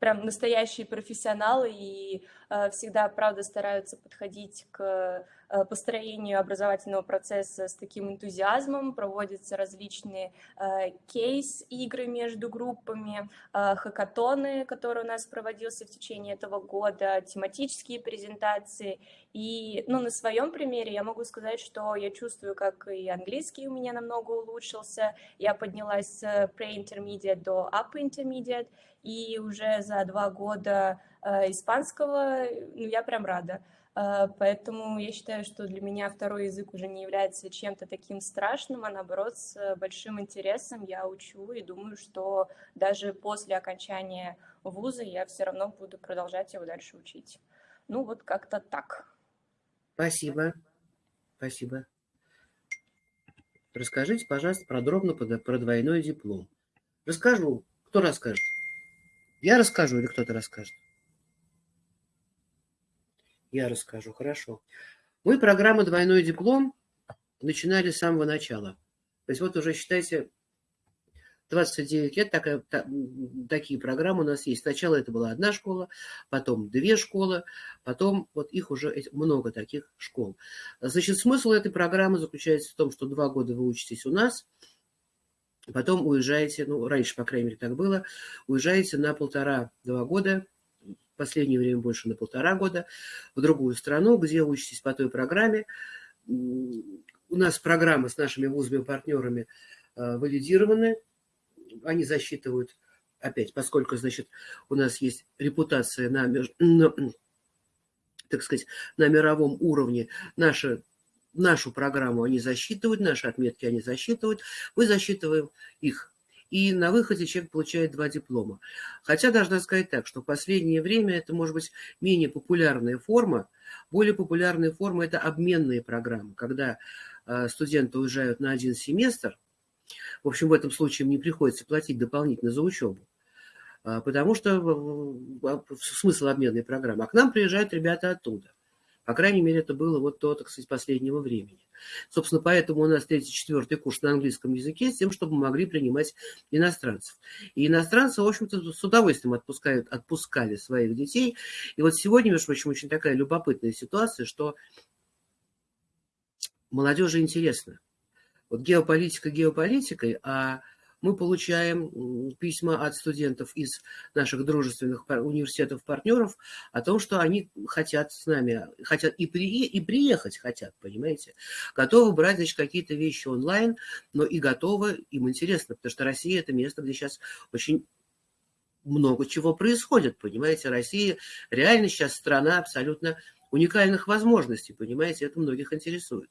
прям настоящие профессионалы и всегда, правда, стараются подходить к э, построению образовательного процесса с таким энтузиазмом, проводятся различные э, кейс-игры между группами, э, хакатоны, которые у нас проводился в течение этого года, тематические презентации. И ну, на своем примере я могу сказать, что я чувствую, как и английский у меня намного улучшился, я поднялась с pre-intermediate до upper intermediate, и уже за два года э, испанского, ну, я прям рада. Э, поэтому я считаю, что для меня второй язык уже не является чем-то таким страшным, а наоборот, с большим интересом я учу и думаю, что даже после окончания вуза я все равно буду продолжать его дальше учить. Ну, вот как-то так. Спасибо. Спасибо. Расскажите, пожалуйста, подробно про двойной диплом. Расскажу. Кто расскажет? Я расскажу или кто-то расскажет? Я расскажу, хорошо. Мы программу «Двойной диплом» начинали с самого начала. То есть вот уже, считайте, 29 лет такая, та, такие программы у нас есть. Сначала это была одна школа, потом две школы, потом вот их уже много таких школ. Значит, смысл этой программы заключается в том, что два года вы учитесь у нас, потом уезжаете, ну, раньше, по крайней мере, так было, уезжаете на полтора-два года, в последнее время больше на полтора года, в другую страну, где учитесь по той программе. У нас программы с нашими вузами-партнерами э, валидированы, они засчитывают, опять, поскольку, значит, у нас есть репутация на, на так сказать, на мировом уровне, наша, нашу программу они засчитывают, наши отметки они засчитывают, мы засчитываем их. И на выходе человек получает два диплома. Хотя должна сказать так, что в последнее время это может быть менее популярная форма. Более популярная форма – это обменные программы, когда э, студенты уезжают на один семестр, в общем, в этом случае им не приходится платить дополнительно за учебу, а, потому что смысл обменной программы. А к нам приезжают ребята оттуда. По крайней мере, это было вот то, так сказать, последнего времени. Собственно, поэтому у нас третий, четвертый курс на английском языке, с тем, чтобы мы могли принимать иностранцев. И иностранцы, в общем-то, с удовольствием отпускают, отпускали своих детей. И вот сегодня, между прочим, очень такая любопытная ситуация, что молодежи интересно. Вот геополитика геополитикой, а мы получаем письма от студентов из наших дружественных университетов-партнеров о том, что они хотят с нами, хотят и, при, и приехать хотят, понимаете, готовы брать, значит, какие-то вещи онлайн, но и готовы, им интересно, потому что Россия – это место, где сейчас очень много чего происходит, понимаете, Россия реально сейчас страна абсолютно уникальных возможностей, понимаете, это многих интересует.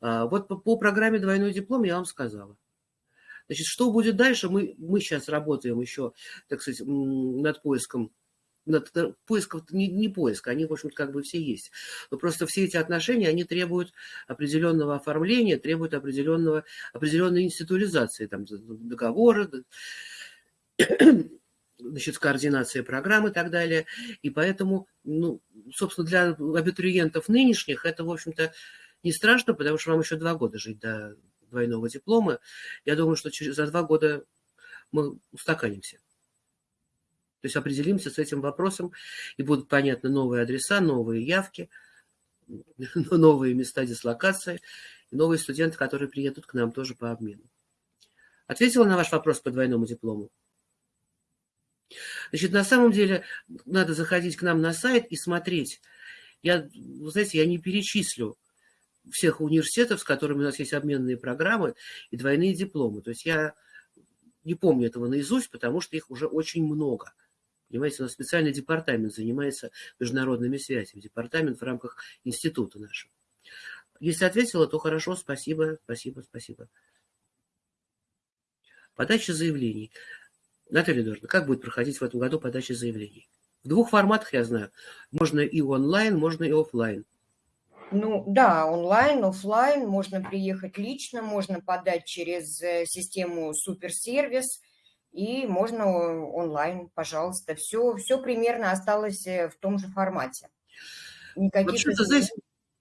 А, вот по, по программе «Двойной диплом» я вам сказала. Значит, что будет дальше? Мы, мы сейчас работаем еще, так сказать, над поиском над поиском, не, не поиск, они, в общем-то, как бы все есть. Но просто все эти отношения, они требуют определенного оформления, требуют определенного, определенной институализации, там, договора, [COUGHS] значит, координация программ и так далее. И поэтому, ну, собственно, для абитуриентов нынешних это, в общем-то, не страшно, потому что вам еще два года жить до двойного диплома. Я думаю, что через, за два года мы устаканимся. То есть определимся с этим вопросом, и будут понятны новые адреса, новые явки, [LAUGHS] новые места дислокации, новые студенты, которые приедут к нам тоже по обмену. Ответила на ваш вопрос по двойному диплому? Значит, на самом деле надо заходить к нам на сайт и смотреть. Я, вы знаете, я не перечислю всех университетов, с которыми у нас есть обменные программы и двойные дипломы. То есть я не помню этого наизусть, потому что их уже очень много. Понимаете, у нас специальный департамент занимается международными связями, департамент в рамках института нашего. Если ответила, то хорошо, спасибо, спасибо, спасибо. Подача заявлений. Наталья Эдуардовна, как будет проходить в этом году подача заявлений? В двух форматах, я знаю. Можно и онлайн, можно и офлайн. Ну да, онлайн, офлайн, можно приехать лично, можно подать через э, систему суперсервис, и можно онлайн, пожалуйста. Все, все примерно осталось э, в том же формате. Вообще-то, знаете,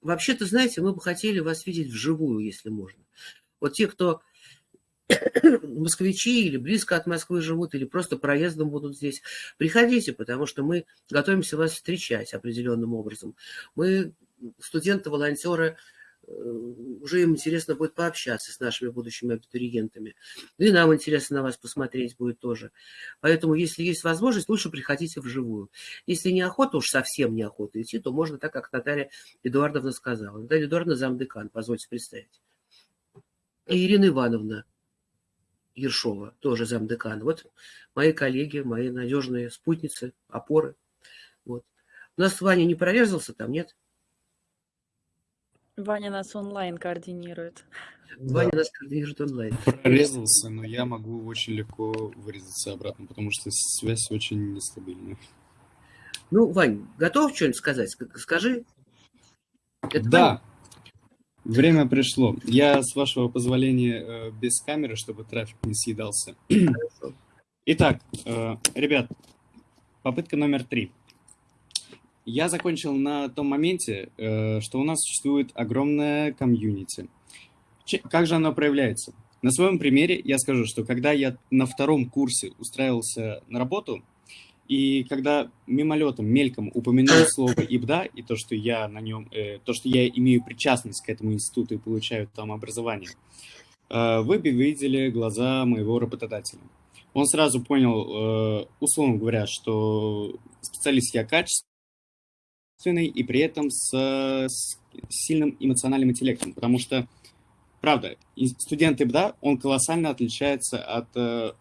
вообще-то, знаете, мы бы хотели вас видеть вживую, если можно. Вот те, кто [COUGHS] москвичи или близко от Москвы живут, или просто проездом будут здесь, приходите, потому что мы готовимся вас встречать определенным образом. Мы студенты, волонтеры, э, уже им интересно будет пообщаться с нашими будущими абитуриентами. Ну и нам интересно на вас посмотреть будет тоже. Поэтому, если есть возможность, лучше приходите вживую. Если неохота, уж совсем неохота идти, то можно так, как Наталья Эдуардовна сказала. Наталья Эдуардовна замдекан, позвольте представить. Ирина Ивановна Ершова, тоже замдекан. Вот мои коллеги, мои надежные спутницы, опоры. Вот. У нас Ваня не прорезался там, нет? Ваня нас онлайн координирует. Ваня нас координирует онлайн. Прорезался, но я могу очень легко вырезаться обратно, потому что связь очень нестабильная. Ну, Вань, готов что-нибудь сказать? Скажи. Это да. Ваня? Время пришло. Я, с вашего позволения, э, без камеры, чтобы трафик не съедался. Хорошо. Итак, э, ребят, попытка номер три. Я закончил на том моменте, э, что у нас существует огромная комьюнити. Как же оно проявляется? На своем примере я скажу, что когда я на втором курсе устраивался на работу, и когда мимолетом, мельком упомянул слово ИБДА и то, что я на нем, э, то, что я имею причастность к этому институту и получаю там образование, э, вы бы видели глаза моего работодателя. Он сразу понял, э, условно говоря, что специалист я качественный и при этом с, с сильным эмоциональным интеллектом, потому что, правда, студент ИБДА, он колоссально отличается от э,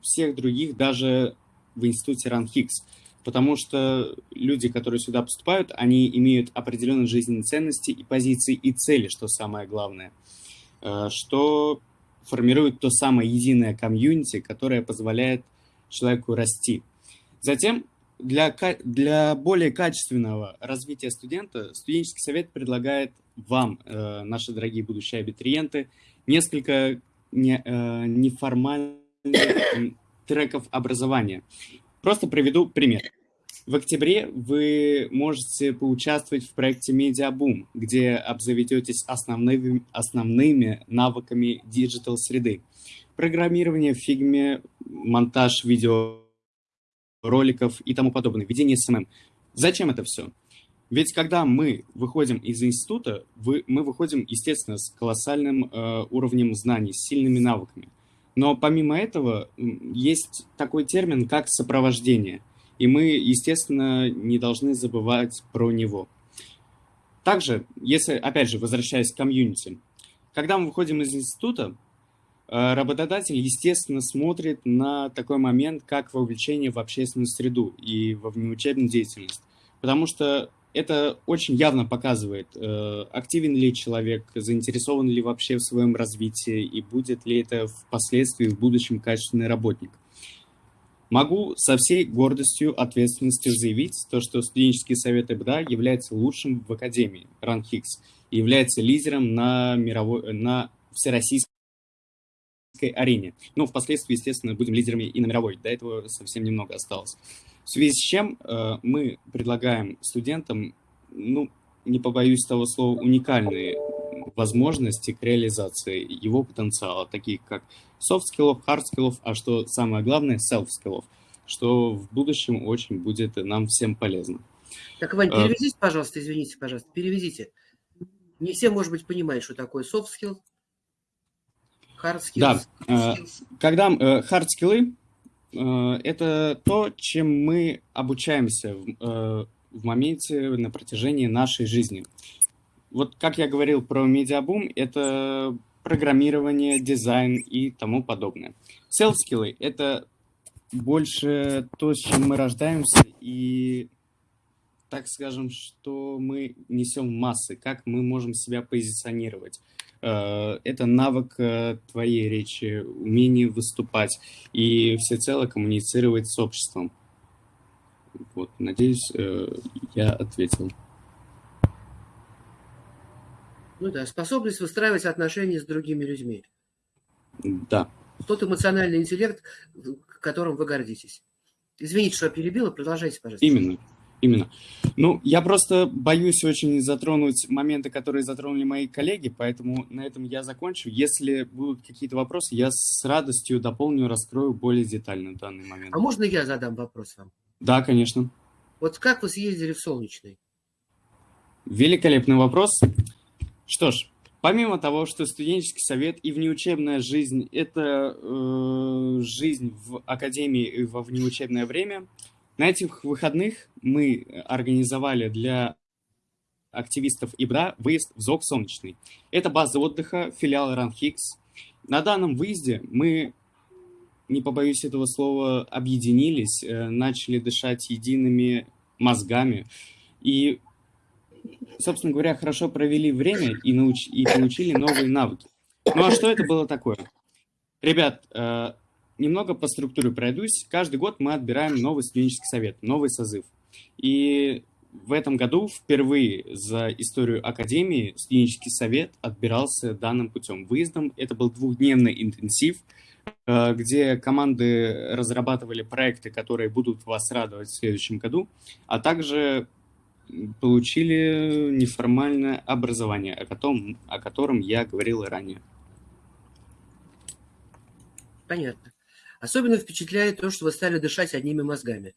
всех других, даже в институте РАНХИКС, потому что люди, которые сюда поступают, они имеют определенные жизненные ценности и позиции, и цели, что самое главное, э, что формирует то самое единое комьюнити, которое позволяет человеку расти. Затем для, для более качественного развития студента студенческий совет предлагает вам, э, наши дорогие будущие абитуриенты, несколько не, э, неформальных [COUGHS] треков образования. Просто приведу пример. В октябре вы можете поучаствовать в проекте Медиабум, где обзаведетесь основными, основными навыками digital-среды. Программирование в фигме, монтаж видео роликов и тому подобное, ведение SMM. Зачем это все? Ведь когда мы выходим из института, вы, мы выходим, естественно, с колоссальным э, уровнем знаний, с сильными навыками. Но помимо этого есть такой термин, как сопровождение. И мы, естественно, не должны забывать про него. Также, если, опять же, возвращаясь к комьюнити, когда мы выходим из института, работодатель, естественно, смотрит на такой момент, как вовлечение в общественную среду и во внеучебную деятельность. Потому что это очень явно показывает, э, активен ли человек, заинтересован ли вообще в своем развитии и будет ли это впоследствии в будущем качественный работник. Могу со всей гордостью, ответственностью заявить, то, что студенческий совет ЭБДА является лучшим в Академии РАНХИКС и является лидером на, мировой, на всероссийской арене. Ну, впоследствии, естественно, будем лидерами и на мировой. До этого совсем немного осталось. В связи с чем э, мы предлагаем студентам, ну, не побоюсь того слова, уникальные возможности к реализации его потенциала, такие как soft skills, hard skills, а что самое главное, self skills, что в будущем очень будет нам всем полезно. Так, Вань, э, переведите, пожалуйста, извините, пожалуйста, переведите. Не все, может быть, понимают, что такое soft skills, hard skills. Да, э, когда hard skills Э, это то, чем мы обучаемся в, э, в моменте на протяжении нашей жизни. Вот как я говорил про медиабум, это программирование, дизайн и тому подобное. Self-skills — это больше то, с чем мы рождаемся, и так скажем, что мы несем массы, как мы можем себя позиционировать. Э, это навык э, твоей речи, умение выступать и всецело коммуницировать с обществом. Вот, надеюсь, э, я ответил. Ну да, способность выстраивать отношения с другими людьми. Да. Тот эмоциональный интеллект, которым вы гордитесь. Извините, что я перебила, продолжайте, пожалуйста. Именно. Именно. Ну, я просто боюсь очень затронуть моменты, которые затронули мои коллеги, поэтому на этом я закончу. Если будут какие-то вопросы, я с радостью дополню, раскрою более детально данный момент. А можно я задам вопрос вам? Да, конечно. Вот как вы съездили в Солнечный? Великолепный вопрос. Что ж, помимо того, что студенческий совет и внеучебная жизнь – это э, жизнь в академии и во внеучебное время – на этих выходных мы организовали для активистов ИБРА выезд в ЗОГ «Солнечный». Это база отдыха, филиал РАНХИКС. На данном выезде мы, не побоюсь этого слова, объединились, э, начали дышать едиными мозгами и, собственно говоря, хорошо провели время и, науч... и получили новые навыки. Ну а что это было такое? Ребят, э, немного по структуре пройдусь. Каждый год мы отбираем новый студенческий совет, новый созыв. И в этом году впервые за историю Академии студенческий совет отбирался данным путем. Выездом это был двухдневный интенсив, э, где команды разрабатывали проекты, которые будут вас радовать в следующем году, а также получили неформальное образование, о котором, о котором я говорил ранее. Понятно. Особенно впечатляет то, что вы стали дышать одними мозгами.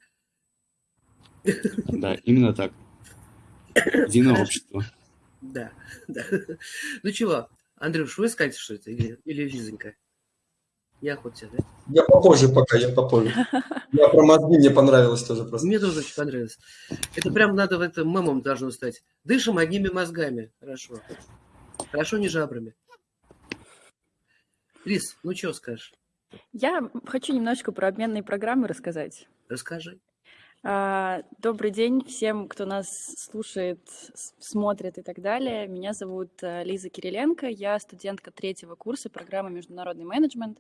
Да, именно так. Единое общество. Да, да. Ну чего, Андрюш, вы скажете, что это или, или Лизонька? Неохота, да? Я попозже пока, я попозже. Я про мозги мне понравилось тоже просто. Мне тоже очень понравилось. Это прям надо в этом мемом должно стать. Дышим одними мозгами. Хорошо. Хорошо, не жабрами. Лиз, ну что скажешь? Я хочу немножко про обменные программы рассказать. Расскажи. А, добрый день всем, кто нас слушает, смотрит и так далее. Меня зовут э, Лиза Кириленко, я студентка третьего курса программы «Международный менеджмент».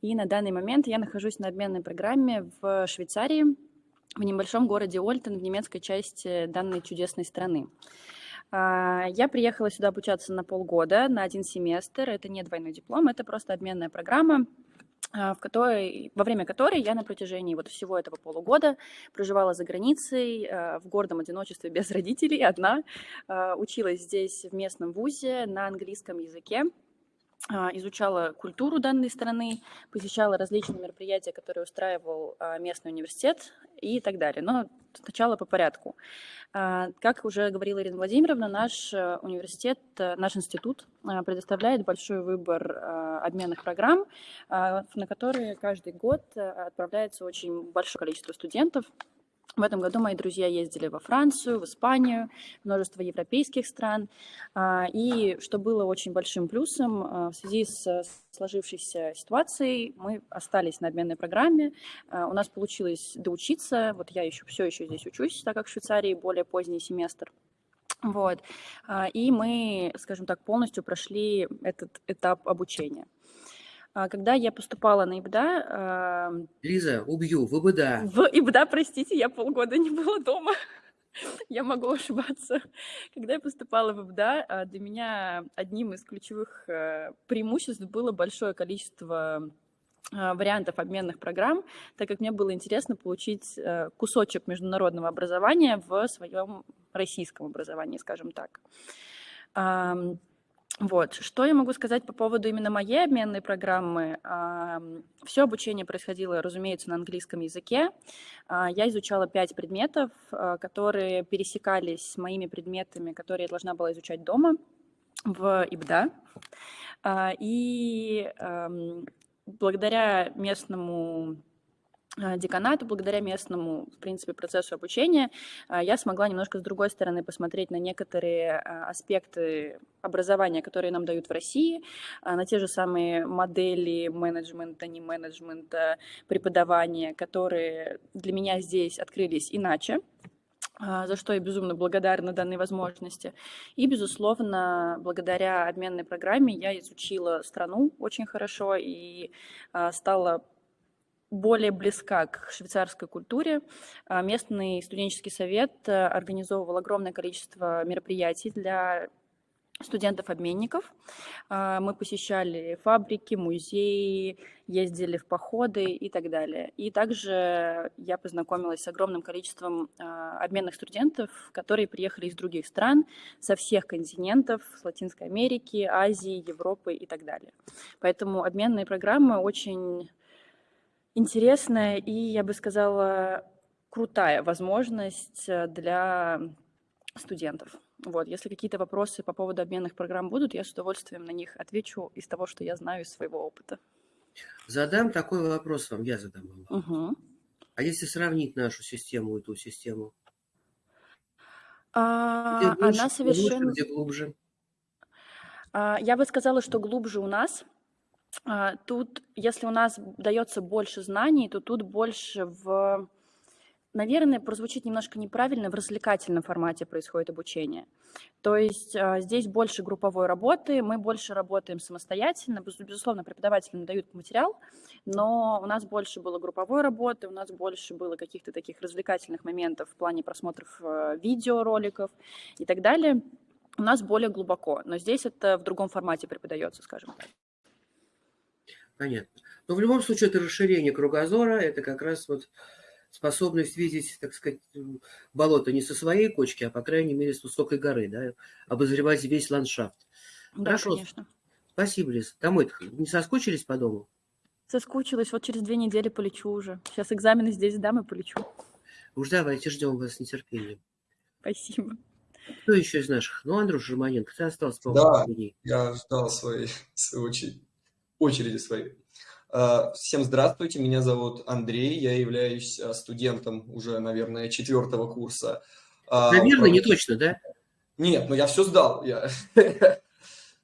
И на данный момент я нахожусь на обменной программе в Швейцарии, в небольшом городе Ольтен, в немецкой части данной чудесной страны. А, я приехала сюда обучаться на полгода, на один семестр. Это не двойной диплом, это просто обменная программа, в которой, во время которой я на протяжении вот всего этого полугода проживала за границей а, в гордом одиночестве без родителей, одна, а, училась здесь в местном вузе на английском языке, изучала культуру данной страны, посещала различные мероприятия, которые устраивал местный университет и так далее. Но сначала по порядку. А, как уже говорила Ирина Владимировна, наш э, университет, э, наш институт э, предоставляет большой выбор обменных программ, на которые каждый год отправляется очень большое количество студентов. В этом году мои друзья ездили во Францию, в Испанию, множество европейских стран. А, и что было очень большим плюсом, а, в связи с сложившейся ситуацией мы остались на обменной программе. А, у нас получилось доучиться. Вот я еще все еще здесь учусь, так как в Швейцарии более поздний семестр. Вот. И мы, скажем так, полностью прошли этот этап обучения. А, когда я поступала на ИБДА... Лиза, убью, в ИБДА. В ИБДА, простите, я полгода не была дома. [LAUGHS] я могу ошибаться. Когда я поступала в ИБДА, а, для меня одним из ключевых э, преимуществ было большое количество а, вариантов обменных программ, так как мне было интересно получить э, кусочек международного образования в своем российском образовании, скажем так. Вот. Что я могу сказать по поводу именно моей обменной программы? Все обучение происходило, разумеется, на английском языке. А, я изучала пять предметов, а, которые пересекались с моими предметами, которые я должна была изучать дома в ИБДА. А, и благодаря местному деканату, благодаря местному, в принципе, процессу обучения, а, я смогла немножко с другой стороны посмотреть на некоторые а, аспекты образования, которые нам дают в России, на те же самые модели менеджмента, не менеджмента, преподавания, которые для меня здесь открылись иначе, за что я безумно благодарна данной возможности. И, безусловно, благодаря обменной программе я изучила страну очень хорошо и стала более близка к швейцарской культуре. А, местный студенческий совет э, организовывал огромное количество мероприятий для студентов-обменников. А, мы посещали фабрики, музеи, ездили в походы и так далее. И также я познакомилась с огромным количеством а, обменных студентов, которые приехали из других стран, со всех континентов, с Латинской Америки, Азии, Европы и так далее. Поэтому обменные программы очень интересная и, я бы сказала, крутая возможность э, для студентов. Вот, если какие-то вопросы по поводу обменных программ будут, я с удовольствием на них отвечу из того, что я знаю из своего опыта. Задам такой вопрос вам, я задам вам. Угу. А если сравнить нашу систему и ту систему? А, где больше, она совершенно... Где глубже? А, я бы сказала, что глубже у нас – тут, если у нас дается больше знаний, то тут больше в, наверное, прозвучит немножко неправильно, в развлекательном формате происходит обучение. То есть а, здесь больше групповой работы, мы больше работаем самостоятельно, безусловно, преподаватели нам дают материал, но у нас больше было групповой работы, у нас больше было каких-то таких развлекательных моментов в плане просмотров э, видеороликов и так далее. У нас более глубоко, но здесь это в другом формате преподается, скажем так. Понятно. Но в любом случае это расширение кругозора, это как раз вот способность видеть, так сказать, болото не со своей кочки, а, по крайней мере, с высокой горы, да, обозревать весь ландшафт. Да, Хорошо. конечно. Спасибо, Лиз. Домой не соскучились по дому? Соскучилась, вот через две недели полечу уже. Сейчас экзамены здесь сдам и полечу. Уж давайте, ждем вас с нетерпением. Спасибо. Кто еще из наших? Ну, Андрюш Романенко, ты остался, по-моему, Да, я ждал своей, своей очереди, очереди своей. А, всем здравствуйте, меня зовут Андрей, я являюсь а, студентом уже, наверное, четвертого курса. А, наверное, не точно, да? Нет, но я все сдал. Я... [LAUGHS]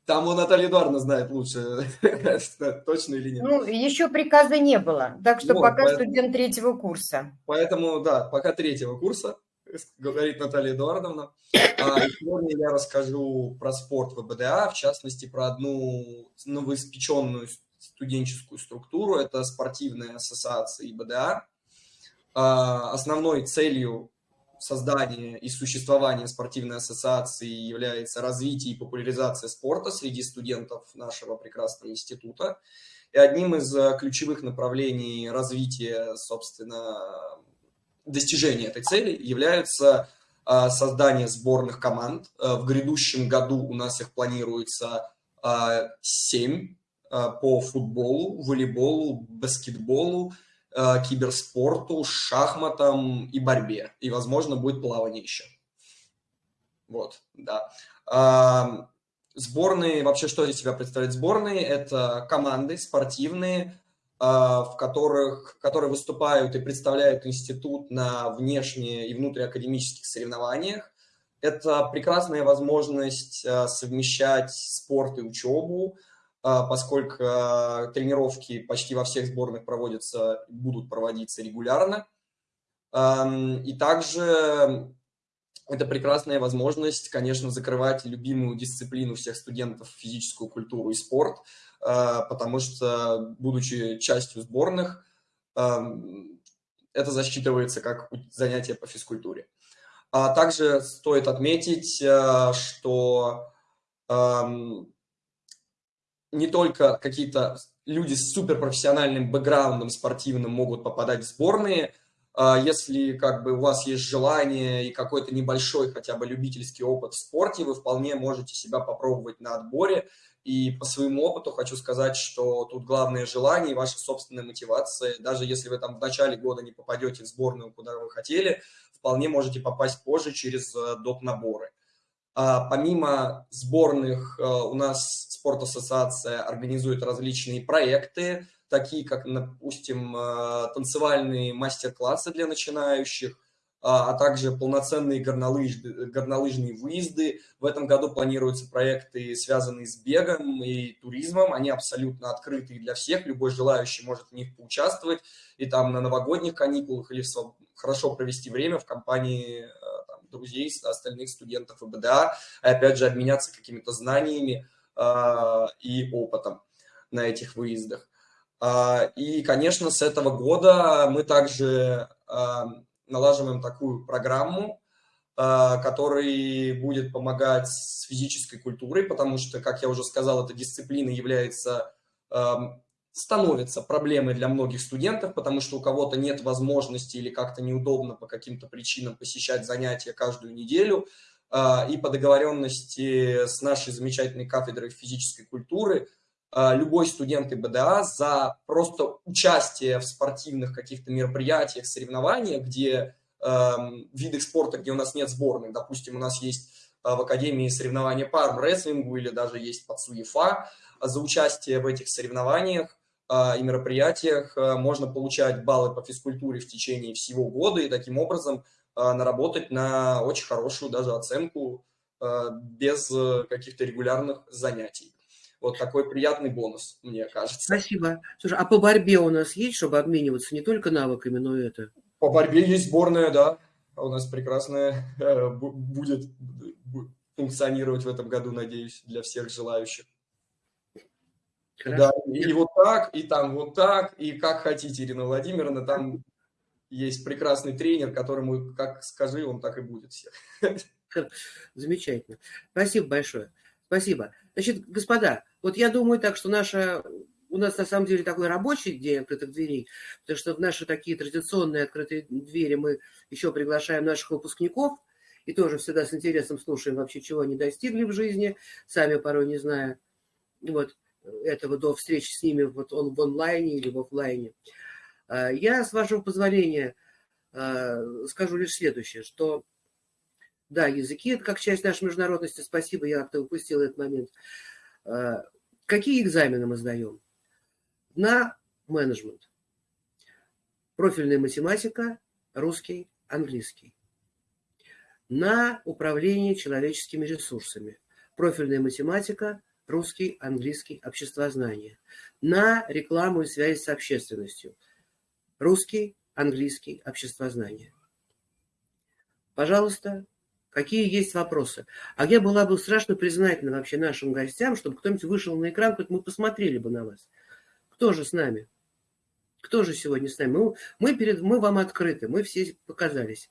Там у Наталья Эдуардовна знает лучше, [LAUGHS] точно или нет. Ну, еще приказа не было, так что вот, пока поэтому, студент третьего курса. Поэтому, да, пока третьего курса, говорит Наталья Эдуардовна. А, сегодня я расскажу про спорт в БДА, в частности, про одну новоиспеченную студенческую структуру, это спортивная ассоциация ИБДА. А, основной целью создания и существования спортивной ассоциации является развитие и популяризация спорта среди студентов нашего прекрасного института. И одним из э, ключевых направлений развития, собственно, достижения этой цели является а, создание сборных команд. Э, в грядущем году у нас их планируется 7 а, по футболу, волейболу, баскетболу, а, киберспорту, шахматам и борьбе. И, возможно, будет плавание еще. Вот, да. А, сборные, вообще, что из себя представляют сборные? Это команды спортивные, в которых, которые выступают и представляют институт на внешне и внутриакадемических соревнованиях. Это прекрасная возможность совмещать спорт и учебу, а, поскольку тренировки почти во всех сборных проводятся, будут проводиться регулярно. И также это прекрасная возможность, конечно, закрывать любимую дисциплину всех студентов, физическую культуру и спорт, а, потому что, будучи частью сборных, это засчитывается как занятие по физкультуре. Также стоит отметить, что не только какие-то люди с суперпрофессиональным бэкграундом спортивным могут попадать в сборные, а если как бы у вас есть желание и какой-то небольшой хотя бы любительский опыт в спорте, вы вполне можете себя попробовать на отборе. И по своему опыту хочу сказать, что тут главное желание и ваша собственная мотивация. Даже если вы там в начале года не попадете в сборную, куда вы хотели, вполне можете попасть позже через э, доп-наборы. А, помимо сборных а, у нас спорт-ассоциация организует различные проекты, такие как, допустим, а, танцевальные мастер-классы для начинающих, а также полноценные горнолыж, горнолыжные выезды. В этом году планируются проекты, связанные с бегом и туризмом. Они абсолютно открыты для всех. Любой желающий может в них поучаствовать. И там на новогодних каникулах или хорошо провести время в компании друзей, остальных студентов ИБДА, и опять же обменяться какими-то знаниями э, и опытом на этих выездах. Э, и, конечно, с этого года мы также э, налаживаем такую программу, который будет помогать с физической культурой, потому что, как я уже сказал, эта дисциплина является становится проблемой для многих студентов, потому что у кого-то нет возможности или как-то неудобно по каким-то причинам посещать занятия каждую неделю. А, и по договоренности с нашей замечательной кафедрой физической культуры а, любой студент ИБДА за просто участие в спортивных каких-то мероприятиях, соревнованиях, где э, видах спорта, где у нас нет сборных, допустим, у нас есть в Академии соревнования по армрестлингу или даже есть под СУЕФА, за участие в этих соревнованиях а, и мероприятиях а, можно получать баллы по физкультуре в течение всего года и таким образом а, наработать на очень хорошую даже оценку без э, каких-то регулярных занятий. Вот такой приятный бонус, мне кажется. Спасибо. Слушай, а по борьбе у нас есть, чтобы обмениваться не только навыками, но и это? По борьбе есть сборная, да. У нас прекрасная э, будет функционировать в этом году, надеюсь, для всех желающих. Да, и вот так, и там вот так, и как хотите, Ирина Владимировна, там есть прекрасный тренер, которому, как скажи, он так и будет всех. [LAUGHS] Замечательно. Спасибо большое. Спасибо. Значит, господа, вот я думаю так, что наша у нас на самом деле такой рабочий день открытых дверей, потому что в наши такие традиционные открытые двери мы еще приглашаем наших выпускников и тоже всегда с интересом слушаем вообще, чего они достигли в жизни, сами порой не зная. Вот. Этого до встречи с ними вот он в онлайне или в офлайне. Я, с вашего позволения, скажу лишь следующее, что да, языки – это как часть нашей международности. Спасибо, я как-то упустил этот момент. Какие экзамены мы сдаем? На менеджмент. Профильная математика, русский, английский. На управление человеческими ресурсами. Профильная математика, русский, английский, обществознание. На рекламу и связь с общественностью. Русский, английский, обществознание. Пожалуйста, какие есть вопросы. А я была бы страшно признательна вообще нашим гостям, чтобы кто-нибудь вышел на экран, хоть мы посмотрели бы на вас. Кто же с нами? Кто же сегодня с нами? Мы, мы, перед, мы вам открыты, мы все показались.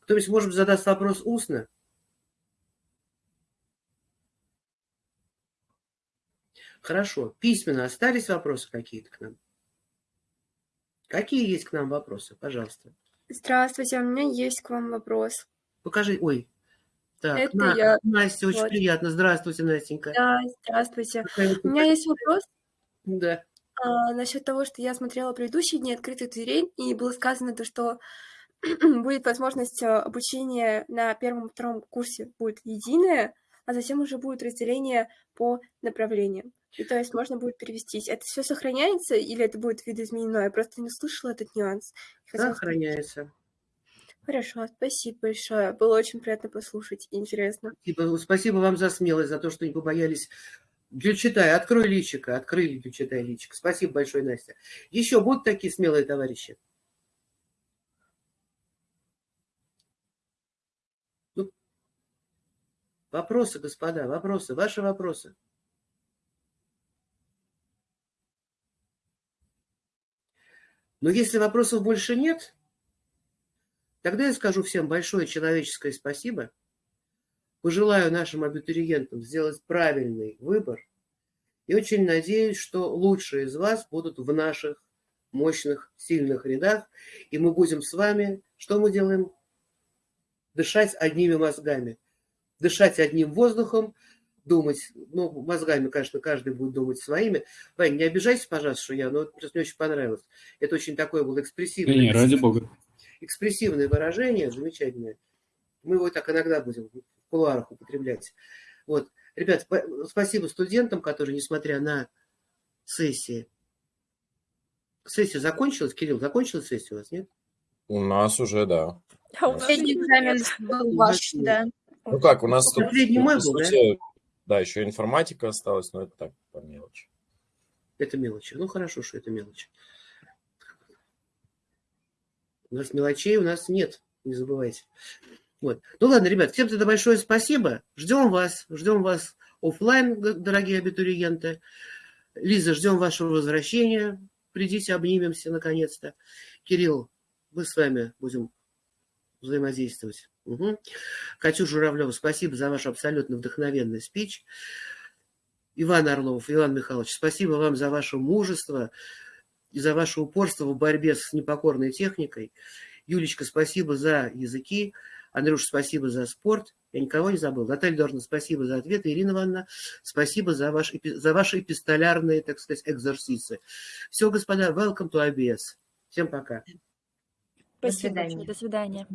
Кто-нибудь, может задаст вопрос устно? Хорошо. Письменно остались вопросы какие-то к нам? Какие есть к нам вопросы? Пожалуйста. Здравствуйте, у меня есть к вам вопрос. Покажи. Ой. Так, Это На- я. Настя, очень Вот. приятно. Здравствуйте, Настенька. Да, здравствуйте. У меня есть вопрос Да. а, насчет того, что я смотрела предыдущие дни открытых дверей, и было сказано то, что [CLEARS THROAT] будет возможность а, обучения на первом и втором курсе будет единое, а затем уже будет разделение по направлениям. И то есть можно будет перевестись. Это все сохраняется или это будет видоизменено? Я просто не слышала этот нюанс. Хотела. Сохраняется. Хорошо, спасибо большое. Было очень приятно послушать интересно. Спасибо, спасибо вам за смелость, за то, что не побоялись. Гюльчатай, открой личико, открыли Гюльчатай личико. Спасибо большое, Настя. Еще будут такие смелые товарищи? Ну, вопросы, господа, вопросы, ваши вопросы. Но если вопросов больше нет, тогда я скажу всем большое человеческое спасибо. Пожелаю нашим абитуриентам сделать правильный выбор. И очень надеюсь, что лучшие из вас будут в наших мощных, сильных рядах. И мы будем с вами, что мы делаем? Дышать одними мозгами. Дышать одним воздухом, думать, ну, мозгами, конечно, каждый будет думать своими. Вань, не обижайся, пожалуйста, что я, но это просто мне очень понравилось. Это очень такое было экспрессивное. не, ради бога. экспрессивное выражение, замечательное. Мы его так иногда будем в кулуарах употреблять. Вот. Ребят, спа- спасибо студентам, которые, несмотря на сессии... Сессия закончилась? Кирилл, закончилась сессия у вас, нет? У нас уже, да. А у нас экзамен был ваш, да. Ну как, у нас тут, мой был, да? сути, да, еще информатика осталась, но это так, по мелочи. Это мелочи. Ну, хорошо, что это мелочи. У нас мелочей у нас нет, не забывайте. Вот. Ну ладно, ребят, всем тогда большое спасибо. Ждем вас, ждем вас оффлайн, г- дорогие абитуриенты. Лиза, ждем вашего возвращения. Придите, обнимемся наконец-то. Кирилл, мы с вами будем взаимодействовать. Угу. Катюша Журавлева, спасибо за ваш абсолютно вдохновенный спич. Иван Орлов, Иван Михайлович, спасибо вам за ваше мужество и за ваше упорство в борьбе с непокорной техникой. Юлечка, спасибо за языки. Андрюш, спасибо за спорт. Я никого не забыл. Наталья Дорна, спасибо за ответы. Ирина Ивановна, спасибо за, ваш, за ваши эпистолярные, так сказать, экзорсисы. Все, господа, welcome to ABS. Всем пока. Спасибо свидания. большое. До свидания.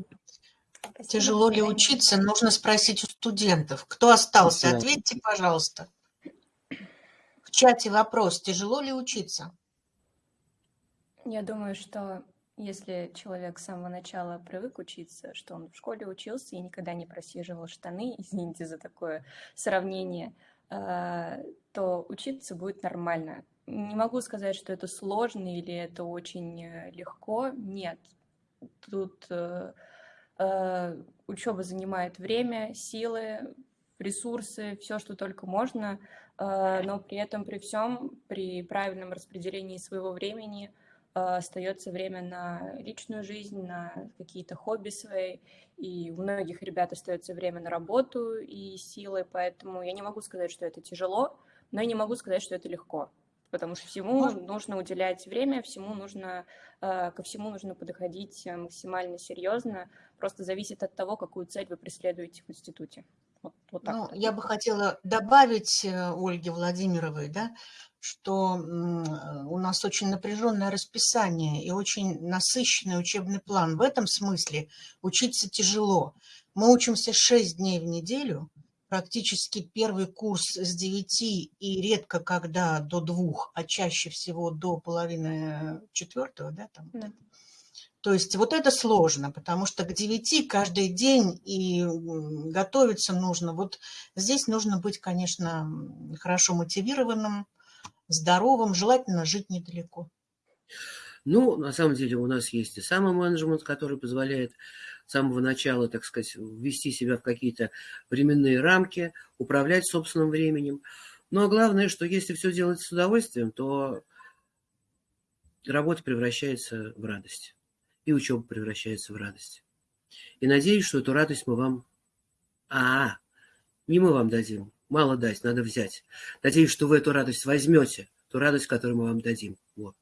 Тяжело ли учиться, нужно спросить у студентов. Кто остался, ответьте, пожалуйста. В чате вопрос, тяжело ли учиться? Я думаю, что если человек с самого начала привык учиться, что он в школе учился и никогда не просиживал штаны, [LAUGHS] извините за такое сравнение, э, то учиться будет нормально. Не могу сказать, что это сложно или это очень э, легко. Нет. Тут э, учеба занимает время, силы, ресурсы, все, что только можно, э, но при этом, при всем, при правильном распределении своего времени э, остается время на личную жизнь, на какие-то хобби свои, и у многих ребят остается время на работу и силы, поэтому я не могу сказать, что это тяжело, но и не могу сказать, что это легко, потому что всему нужно уделять время, всему нужно, э, ко всему нужно подходить э, максимально серьезно, просто зависит от того, какую цель вы преследуете в институте. Вот, вот так ну, вот. я бы хотела добавить э, Ольге Владимировой, да, что у нас очень напряженное расписание и очень насыщенный учебный план. В этом смысле учиться тяжело. Мы учимся 6 дней в неделю, практически первый курс с 9 и редко когда до двух, а чаще всего до половины четвертого, да, там. Да. То есть вот это сложно, потому что к 9 каждый день и готовиться нужно. Вот здесь нужно быть, конечно, хорошо мотивированным, здоровым, желательно жить недалеко. Ну, на самом деле у нас есть и самый менеджмент, который позволяет самого начала, так сказать, ввести себя в какие-то временные рамки, управлять собственным временем. Но главное, что если все делать с удовольствием, то работа превращается в радость. И учеба превращается в радость. И надеюсь, что эту радость мы вам... А, не мы вам дадим, мало дать, надо взять. Надеюсь, что вы эту радость возьмете, ту радость, которую мы вам дадим. Вот.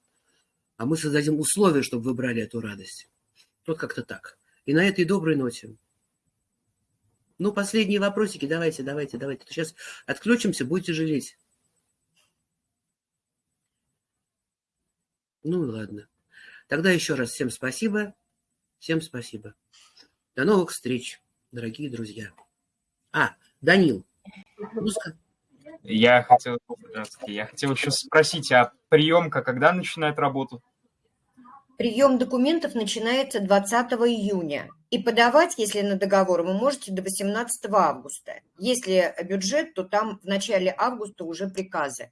А мы создадим условия, чтобы вы брали эту радость. Вот как-то так. И на этой доброй ноте. Ну, последние вопросики. Давайте, давайте, давайте. Сейчас отключимся, будете жалеть. Ну и ладно. Тогда еще раз всем спасибо. Всем спасибо. До новых встреч, дорогие друзья. А, Данил, я хотел, я хотел еще спросить, а приемка когда начинает работу? Прием документов начинается 20 июня. И подавать, если на договор, вы можете до 18 августа. Если бюджет, то там в начале августа уже приказы.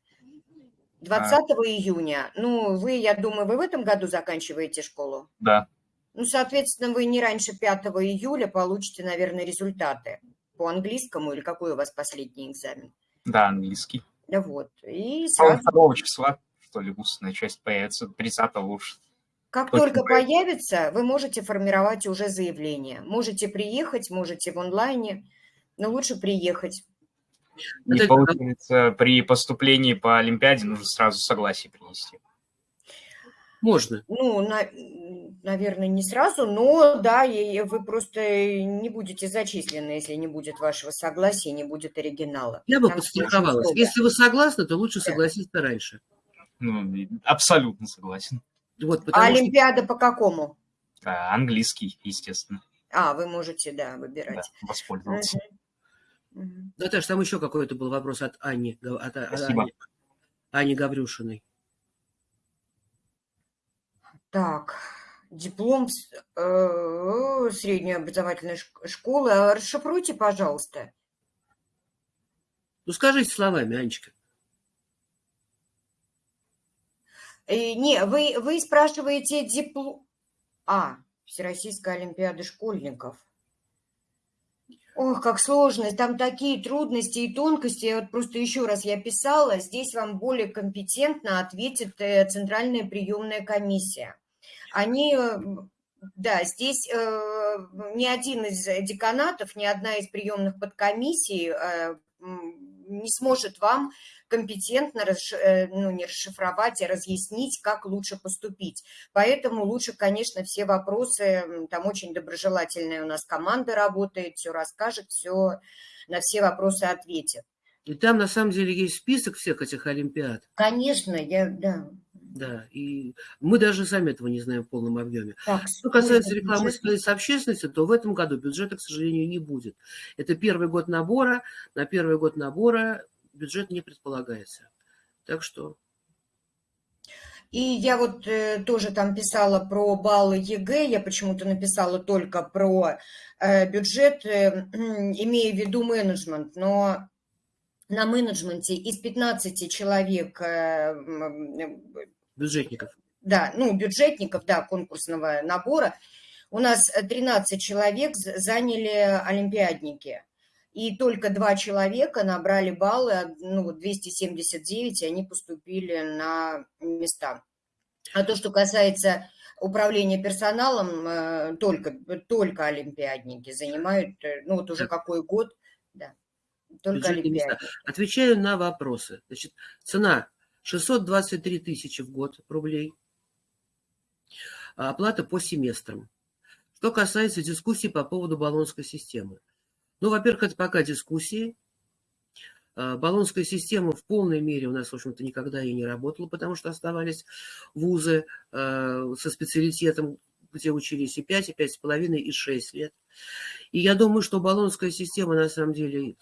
20 а. июня. Ну, вы, я думаю, вы в этом году заканчиваете школу? Да. Ну, соответственно, вы не раньше 5 июля получите, наверное, результаты по английскому или какой у вас последний экзамен? Да, английский. Да вот. И сразу... 2 числа, что ли, устная часть появится, 30 уж. Как только появится, вы можете формировать уже заявление. Можете приехать, можете в онлайне, но лучше приехать. Не получается, при поступлении по Олимпиаде нужно сразу согласие принести. Можно. Ну, на, наверное, не сразу, но да, и вы просто не будете зачислены, если не будет вашего согласия, не будет оригинала. Я бы подстраховалась. Если вы согласны, то лучше да. согласиться раньше. Ну, абсолютно согласен. Вот, а Олимпиада что... по какому? А, английский, естественно. А, вы можете, да, выбирать. Да, воспользоваться. Угу. Наташа, там еще какой-то был вопрос от Ани, от, Спасибо. Ани, Ани Гаврюшиной. Так, диплом э, средней образовательной школы. А расшифруйте, пожалуйста. Ну, скажите словами, Анечка. Э, не, вы, вы спрашиваете диплом... А, Всероссийская Олимпиада школьников. Ох, как сложно, там такие трудности и тонкости. Вот просто еще раз я писала, здесь вам более компетентно ответит э, Центральная приемная комиссия. Они, э, да, здесь э, ни один из деканатов, ни одна из приемных подкомиссий не сможет вам компетентно ну, не расшифровать, а разъяснить, как лучше поступить. Поэтому лучше, конечно, все вопросы, там очень доброжелательная у нас команда работает, все расскажет, все на все вопросы ответит. И там на самом деле есть список всех этих олимпиад. Конечно, я, да. Да, и мы даже сами этого не знаем в полном объеме. Так, Что касается рекламы бюджет... с общественности, то в этом году бюджета, к сожалению, не будет. Это первый год набора. На первый год набора бюджет не предполагается. Так что... И я вот э, тоже там писала про баллы ЕГЭ, я почему-то написала только про э, бюджет, э, [CLEARS THROAT] имея в виду менеджмент, но на менеджменте из 15 человек... Э, бюджетников. Да, ну, бюджетников, да, конкурсного набора, у нас 13 человек заняли олимпиадники и только два человека набрали баллы, ну, 279, и они поступили на места. А то, что касается управления персоналом, э, только, только олимпиадники занимают, э, ну, вот уже какой год, да, только олимпиадники. Отвечаю на вопросы. Значит, цена 623 тысячи в год рублей. Оплата по семестрам. Что касается дискуссий по поводу баллонской системы. Ну, во-первых, это пока дискуссии. А, баллонская система в полной мере у нас, в общем-то, никогда и не работала, потому что оставались вузы а, со специалитетом, где учились и 5, и 5,5, и 6 лет. И я думаю, что баллонская система, на самом деле,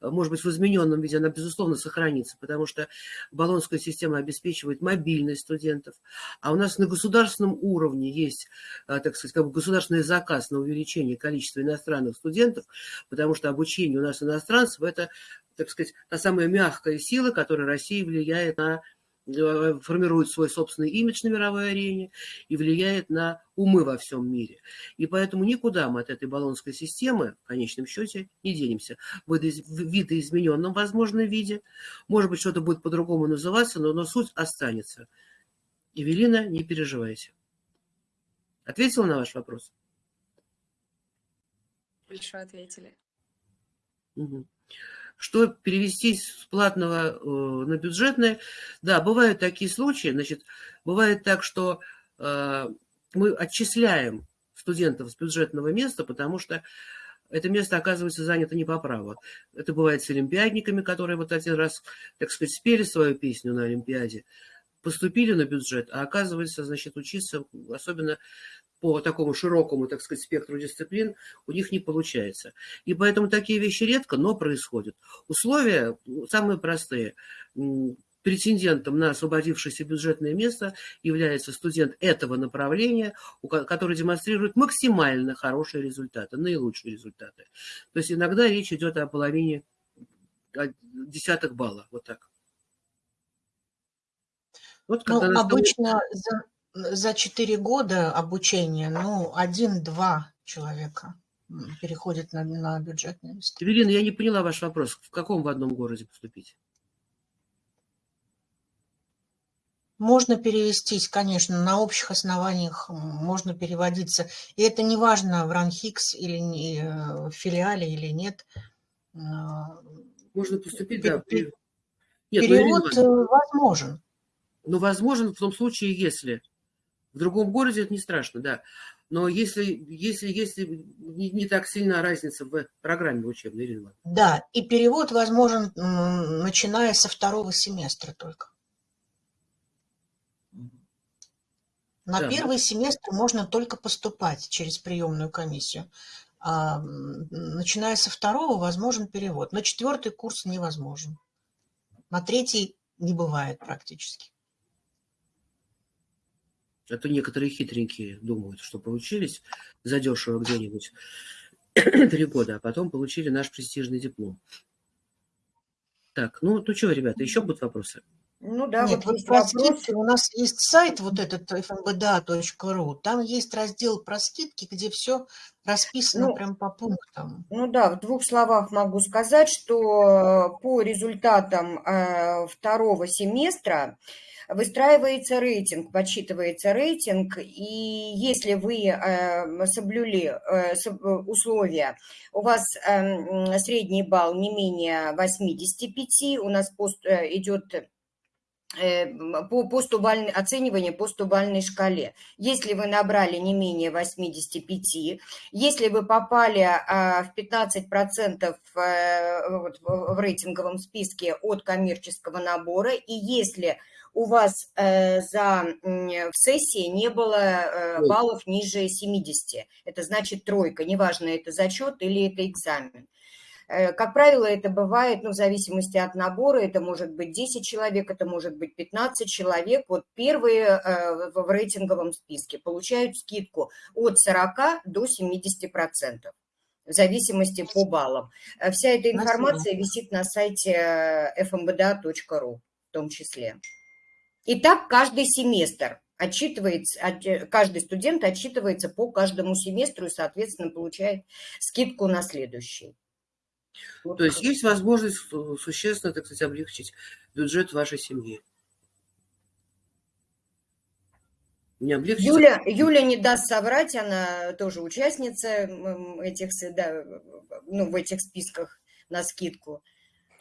может быть, в измененном виде, она, безусловно, сохранится, потому что баллонская система обеспечивает мобильность студентов. А у нас на государственном уровне есть, э, так сказать, как бы государственный заказ на увеличение количества иностранных студентов, потому что обучение у нас иностранцев – это, так сказать, та самая мягкая сила, которая России влияет на Э, формирует свой собственный имидж на мировой арене и влияет на умы во всем мире. И поэтому никуда мы от этой баллонской системы, в конечном счете, не денемся. В видоизмененном, возможно, виде. Может быть, что-то будет по-другому называться, но, но суть останется. Евелина, не переживайте. Ответила на ваш вопрос? Большое ответили. Угу что перевести с платного э, на бюджетное. Да, бывают такие случаи. Значит, бывает так, что э, мы отчисляем студентов с бюджетного места, потому что это место оказывается занято не по праву. Это бывает с олимпиадниками, которые вот один раз, так сказать, спели свою песню на Олимпиаде, поступили на бюджет, а оказывается, значит, учиться, особенно по такому широкому, так сказать, спектру дисциплин у них не получается. И поэтому такие вещи редко, но происходят. Условия самые простые. Претендентом на освободившееся бюджетное место является студент этого направления, который демонстрирует максимально хорошие результаты, наилучшие результаты. То есть иногда речь идет о половине десятых баллов, вот так. Вот, ну, обычно за, за 4 года обучения, ну, один-два человека переходит на, на бюджетное место. Эвелина, я не поняла ваш вопрос. В каком в одном городе поступить? Можно перевестись, конечно, на общих основаниях можно переводиться. И это не важно, в РАНХИКС или не, э, в филиале или нет. А, можно поступить, Пер, да. Нет, ну, перевод ну, возможен. Ну, возможен в том случае, если в другом городе это не страшно, да. Но если, если, если не, не так сильна разница в программе учебной, Ирина Да, и перевод возможен, начиная со второго семестра только. На да. первый семестр можно только поступать через приемную комиссию. А, начиная со второго возможен перевод. На четвертый курс невозможен. На третий не бывает практически. Это некоторые хитренькие думают, что получились задешево где-нибудь [CLEARS THROAT] три года, а потом получили наш престижный диплом. Так, ну, ну что, ребята, еще будут вопросы? Ну да, Нет, вот, вот про скидки у нас есть сайт вот этот fmbda.ru, там есть раздел про скидки, где все расписано ну, прям по пунктам. Ну да, в двух словах могу сказать, что по результатам э, второго семестра выстраивается рейтинг, подсчитывается рейтинг, и если вы э, соблюли э, условия, у вас эм, средний балл не менее 85, у нас пост э, идет по постубальной, оценивание по стубальной шкале. Если вы набрали не менее 85, если вы попали а, в 15% в рейтинговом списке от коммерческого набора, и если у вас э, за, в сессии не было э, баллов ниже 70. Это значит тройка, неважно, это зачет или это экзамен. Э, как правило, это бывает, ну, в зависимости от набора, это может быть 10 человек, это может быть 15 человек. Вот первые в рейтинговом списке получают скидку от 40 до 70% в зависимости по баллам. Вся эта информация висит на сайте fmbda.ru в том числе. И так каждый семестр отчитывается, э, каждый студент отчитывается по каждому семестру и, соответственно, получает скидку на следующий. Вот То есть есть возможность существенно, так сказать, облегчить бюджет вашей семьи. Не облегчить. Юля, Юля не даст соврать, она тоже участница этих, да, ну, в этих списках на скидку.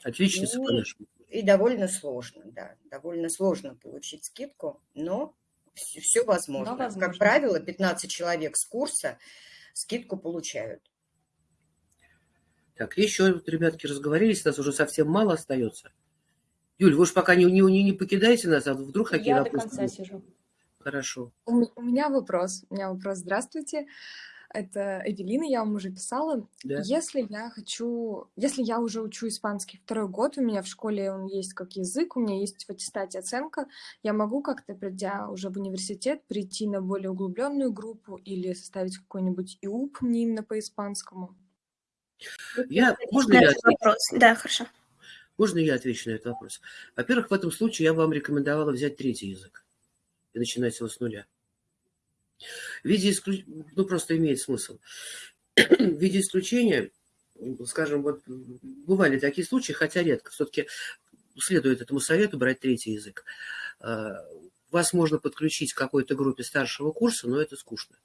Отличница, и, конечно. И довольно сложно, да, довольно сложно получить скидку, но все, все возможно. Но возможно. Как правило, 15 человек с курса скидку получают. Так, еще, вот, ребятки, разговорились, нас уже совсем мало остается. Юль, вы уж пока не, не, не покидаете нас, а вдруг какие Я вопросы? до конца сижу. Хорошо. У, у меня вопрос. У меня вопрос. Здравствуйте. Это Эвелина, я вам уже писала. Да. Если я хочу, если я уже учу испанский второй год, у меня в школе он есть как язык, у меня есть в аттестате оценка, я могу как-то, придя уже в университет, прийти на более углубленную группу или составить какой-нибудь ИУП мне именно по испанскому? Я, можно я этот отвечу? вопрос. Да, хорошо. Можно я отвечу на этот вопрос? Во-первых, в этом случае я бы вам рекомендовала взять третий язык и начинать его с нуля. В виде исключ... Ну, просто имеет смысл. [CLEARS THROAT] В виде исключения, скажем, вот бывали такие случаи, хотя редко, все-таки следует этому совету брать третий язык. А, Вас можно подключить к какой-то группе старшего курса, но это скучно.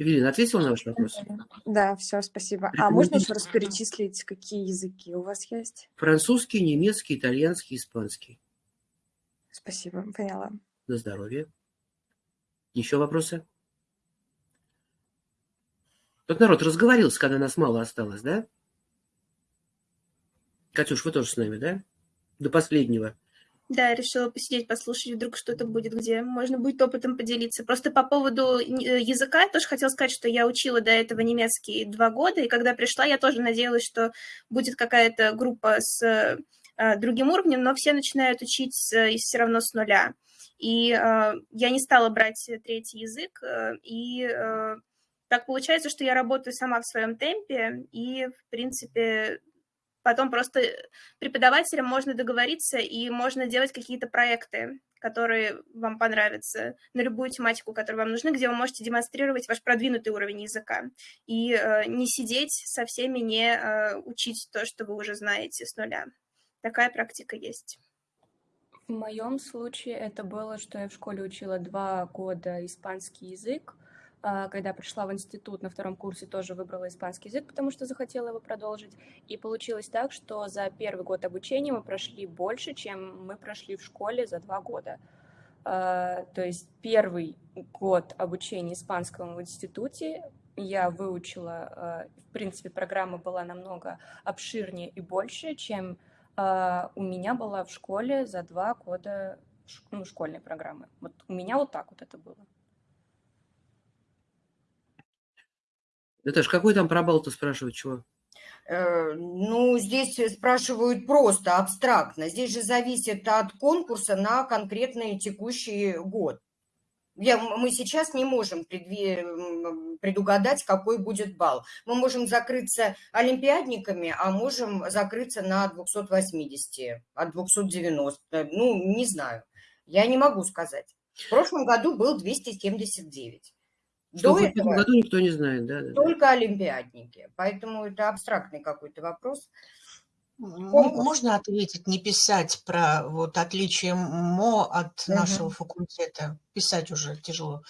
Евелина, ответила на ваш вопрос? Да, все, спасибо. А можно еще раз перечислить, какие языки у вас есть? Французский, немецкий, итальянский, испанский. Спасибо, поняла. На здоровье. Еще вопросы? Тот народ разговорился, когда нас мало осталось, да? Катюш, вы тоже с нами, да? До последнего. Да, я решила посидеть, послушать, вдруг что-то будет, где можно будет опытом поделиться. Просто по поводу э, языка я тоже хотела сказать, что я учила до этого немецкий два года, и когда пришла, я тоже надеялась, что будет какая-то группа с э, другим уровнем, но все начинают учить с, все равно с нуля. И э, я не стала брать третий язык, э, и э, так получается, что я работаю сама в своем темпе, и, в принципе, Потом просто преподавателям можно договориться, и можно делать какие-то проекты, которые вам понравятся, на любую тематику, которая вам нужна, где вы можете демонстрировать ваш продвинутый уровень языка. И э, не сидеть со всеми, не э, учить то, что вы уже знаете с нуля. Такая практика есть. В моем случае это было, что я в школе учила два года испанский язык, а, когда пришла в институт на втором курсе, тоже выбрала испанский язык, потому что захотела его продолжить. И получилось так, что за первый год обучения мы прошли больше, чем мы прошли в школе за два года. А, то есть первый год обучения испанскому в институте я выучила, а, в принципе, программа была намного обширнее и больше, чем у меня была в школе за два года ну, школьной программы. Вот у меня вот так вот это было. Наташа, какой там пробал-то спрашивать, чего? Ну, здесь спрашивают просто, абстрактно. Здесь же зависит от конкурса на конкретный текущий год. Я, мы сейчас не можем предугадать, какой будет балл. Мы можем закрыться олимпиадниками, а можем закрыться на 280, от 290. Ну, не знаю. Я не могу сказать. В прошлом году был 279. Что До в этом году никто не знает, да? да. только олимпиадники. Поэтому это абстрактный какой-то вопрос. Можно ответить, не писать про вот отличие МО от нашего факультета? Писать уже тяжело.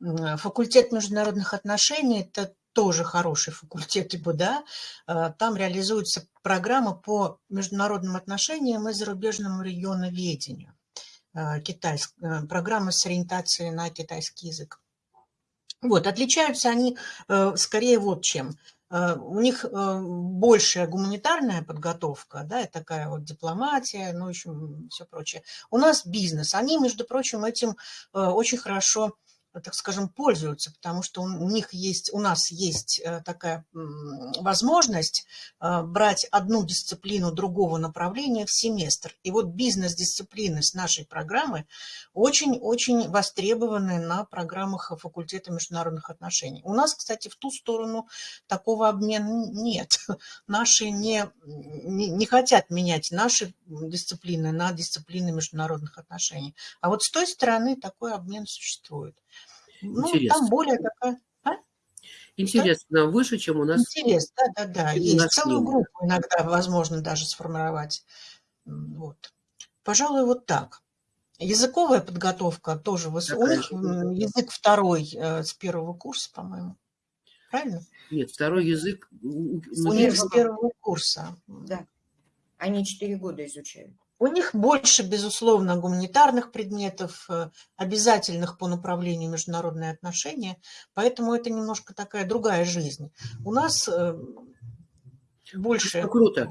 Факультет международных отношений – это тоже хороший факультет ИБДА. Э, Там реализуется программа по международным отношениям и зарубежному регионоведению. Э, Китайск, э, программа с ориентацией на китайский язык. Вот, отличаются они э, скорее вот чем. Э, У них э, большая гуманитарная подготовка, да, и такая вот дипломатия, ну, еще все прочее. У нас бизнес. Они, между прочим, этим э, очень хорошо так скажем, пользуются, потому что у них есть, у нас есть э, такая возможность э, брать одну дисциплину другого направления в семестр. И вот бизнес-дисциплины с нашей программы очень-очень востребованы на программах факультета международных отношений. У нас, кстати, в ту сторону такого обмена нет. [LAUGHS] Наши не, не, не хотят менять наши дисциплины на дисциплины международных отношений. А вот с той стороны такой обмен существует. Ну, Интересно. там более такая... А? Интерес нам выше, чем у нас. Интерес, да, да, да. Есть целую нет. группу иногда возможно даже сформировать. Вот. Пожалуй, вот так. Языковая подготовка тоже выс- У Такая них же м, подготовка. язык второй э, с первого курса, по-моему. Правильно? Нет, второй язык. у- них с первого курса. Да. Они четыре года изучают. У них больше, безусловно, гуманитарных предметов, э, обязательных по направлению международные отношения, поэтому это немножко такая другая жизнь. У нас э, больше... Это круто.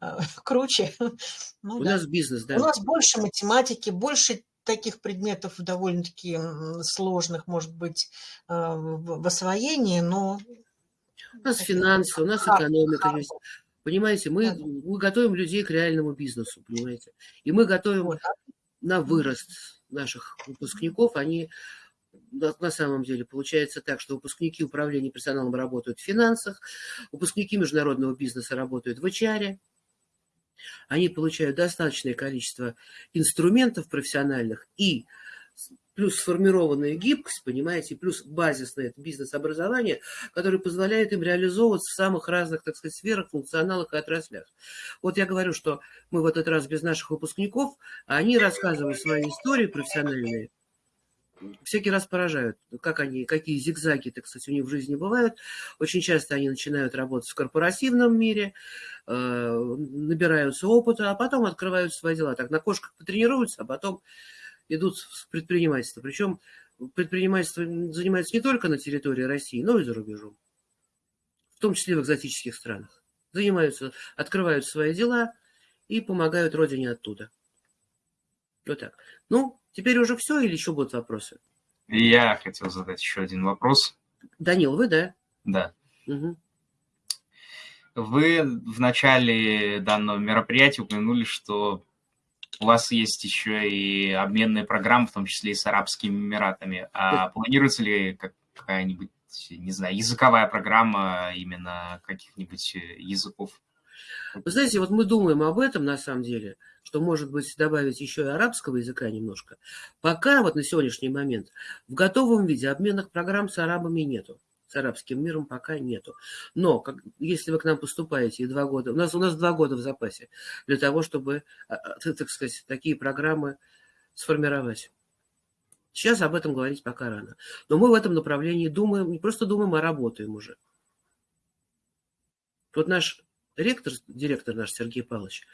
Э, [LAUGHS] круче. Ну, У да. нас бизнес, да. У нас больше математики, больше таких предметов довольно-таки сложных, может быть, в освоении, но... У нас финансы, у нас экономика есть. Понимаете, мы, мы готовим людей к реальному бизнесу, понимаете? И мы готовим на вырост наших выпускников. Они на самом деле получается так, что выпускники управления персоналом работают в финансах, выпускники международного бизнеса работают в HR, они получают достаточное количество инструментов профессиональных и плюс сформированная гибкость, понимаете, плюс базисное бизнес-образование, которое позволяет им реализовываться в самых разных, так сказать, сферах, функционалах и отраслях. Вот я говорю, что мы в этот раз без наших выпускников, а они рассказывают свои истории профессиональные, всякий раз поражают, как они, какие зигзаги, так сказать, у них в жизни бывают. Очень часто они начинают работать в корпоративном мире, э, набираются опыта, а потом открывают свои дела. Так на кошках потренируются, а потом идут в предпринимательство. Причем предпринимательство занимается не только на территории России, но и за рубежом. В том числе в экзотических странах. Занимаются, открывают свои дела и помогают родине оттуда. Вот так. Ну, теперь уже все или еще будут вопросы? Я хотел задать еще один вопрос. Данил, вы, да? Да. Угу. Вы в начале данного мероприятия упомянули, что у вас есть еще и обменные программы, в том числе и с Арабскими Эмиратами. А планируется ли какая-нибудь, не знаю, языковая программа именно каких-нибудь э, языков? Вы знаете, вот мы думаем об этом на самом деле, что, может быть, добавить еще и арабского языка немножко. Пока вот на сегодняшний момент в готовом виде обменных программ с арабами нету с арабским миром пока нету. Но как, если вы к нам поступаете и два года, у нас, у нас два года в запасе для того, чтобы, а, а, так сказать, такие программы сформировать. Сейчас об этом говорить пока рано. Но мы в этом направлении думаем, не просто думаем, а работаем уже. Вот наш ректор, директор наш Сергей Павлович,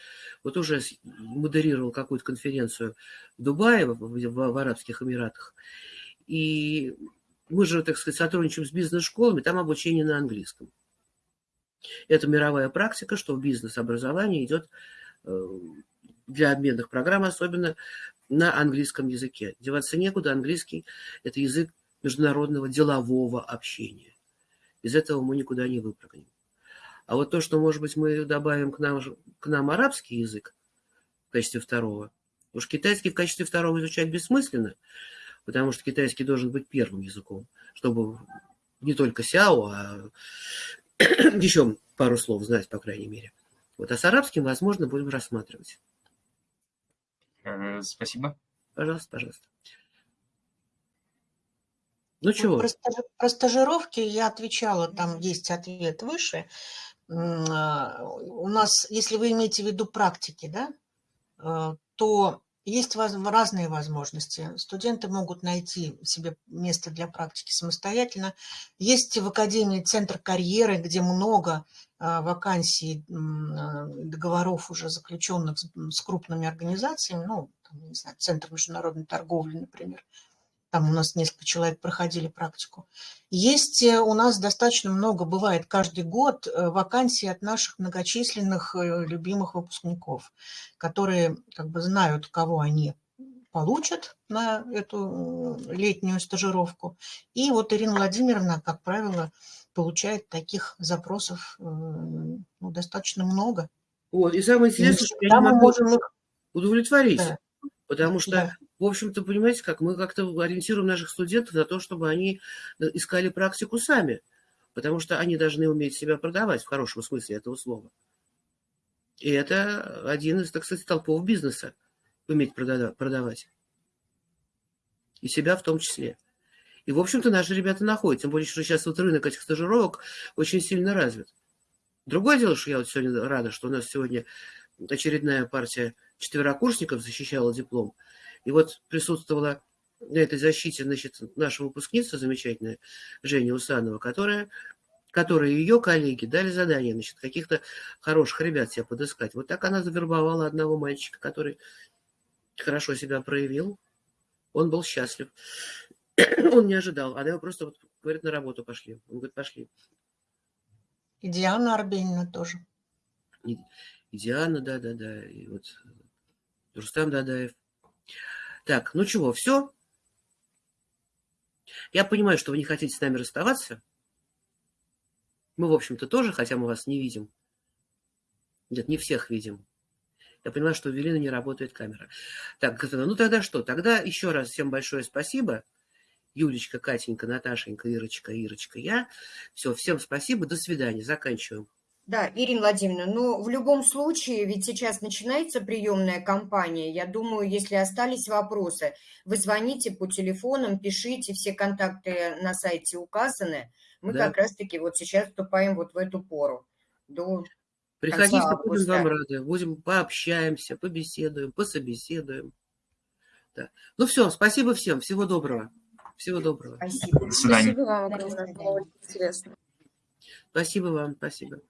вот уже модерировал какую-то конференцию в Дубае, в, в, в Арабских Эмиратах. И мы же, так сказать, сотрудничаем с бизнес-школами, там обучение на английском. Это мировая практика, что бизнес-образование идет э, для обменных программ, особенно на английском языке. Деваться некуда, английский – это язык международного делового общения. Без этого мы никуда не выпрыгнем. А вот то, что, может быть, мы добавим к нам, к нам арабский язык в качестве второго, уж китайский в качестве второго изучать бессмысленно – потому что китайский должен быть первым языком, чтобы не только сяо, а [COUGHS] еще пару слов знать, по крайней мере. Вот, а с арабским, возможно, будем рассматривать. Э, спасибо. Пожалуйста, пожалуйста. Ну чего? Про, про стажировки я отвечала, там есть ответ выше. А, у нас, если вы имеете в виду практики, да, э, то есть разные возможности. Студенты могут найти себе место для практики самостоятельно. Есть в Академии центр карьеры, где много а, вакансий, а, договоров уже заключенных с крупными организациями, ну, не знаю, Центр международной торговли, например, там у нас несколько человек проходили практику. Есть э, у нас достаточно много, бывает каждый год, э, вакансий от наших многочисленных э, любимых выпускников, которые как бы знают, кого они получат на эту летнюю стажировку. И вот Ирина Владимировна, как правило, получает таких запросов ну, достаточно много. Вот, и самое интересное, что я не могу можем их удовлетворить. Да. Потому что, да. В общем-то, понимаете, как мы как-то ориентируем наших студентов на то, чтобы они э, искали практику сами. Потому что они должны уметь себя продавать в хорошем смысле этого слова. И это один из, так сказать, толпов бизнеса. Уметь продавать. И себя в том числе. И, в общем-то, наши ребята находят. Тем более, что сейчас вот рынок этих стажировок очень сильно развит. Другое дело, что я вот сегодня рада, что у нас сегодня очередная партия четверокурсников защищала диплом. И вот присутствовала на этой защите значит, наша выпускница замечательная, Женя Усанова, которая которые ее коллеги дали задание, значит, каких-то хороших ребят себе подыскать. Вот так она завербовала одного мальчика, который хорошо себя проявил. Он был счастлив. [CLEARS THROAT] Он не ожидал. Она его просто вот, говорит, на работу пошли. Он говорит, пошли. И Диана Арбенина тоже. И, и Диана, да-да-да. И вот Рустам Дадаев. Так, ну чего, все? Я понимаю, что вы не хотите с нами расставаться. Мы, в общем-то, тоже, хотя мы вас не видим. Нет, не всех видим. Я понимаю, что у Велины не работает камера. Так, ну тогда что? Тогда еще раз всем большое спасибо. Юлечка, Катенька, Наташенька, Ирочка, Ирочка, я. Все, всем спасибо, до свидания, заканчиваем. Да, Ирина Владимировна, ну в любом случае, ведь сейчас начинается приемная кампания. Я думаю, если остались вопросы, вы звоните по телефонам, пишите, все контакты на сайте указаны. Мы да. как раз-таки вот сейчас вступаем вот в эту пору. До Приходите, будем вам рады. Будем пообщаемся, побеседуем, пособеседуем. Да. Ну все, спасибо всем. Всего доброго. Всего доброго. Спасибо. До свидания. Спасибо вам огромное. Было интересно. Спасибо вам. Спасибо.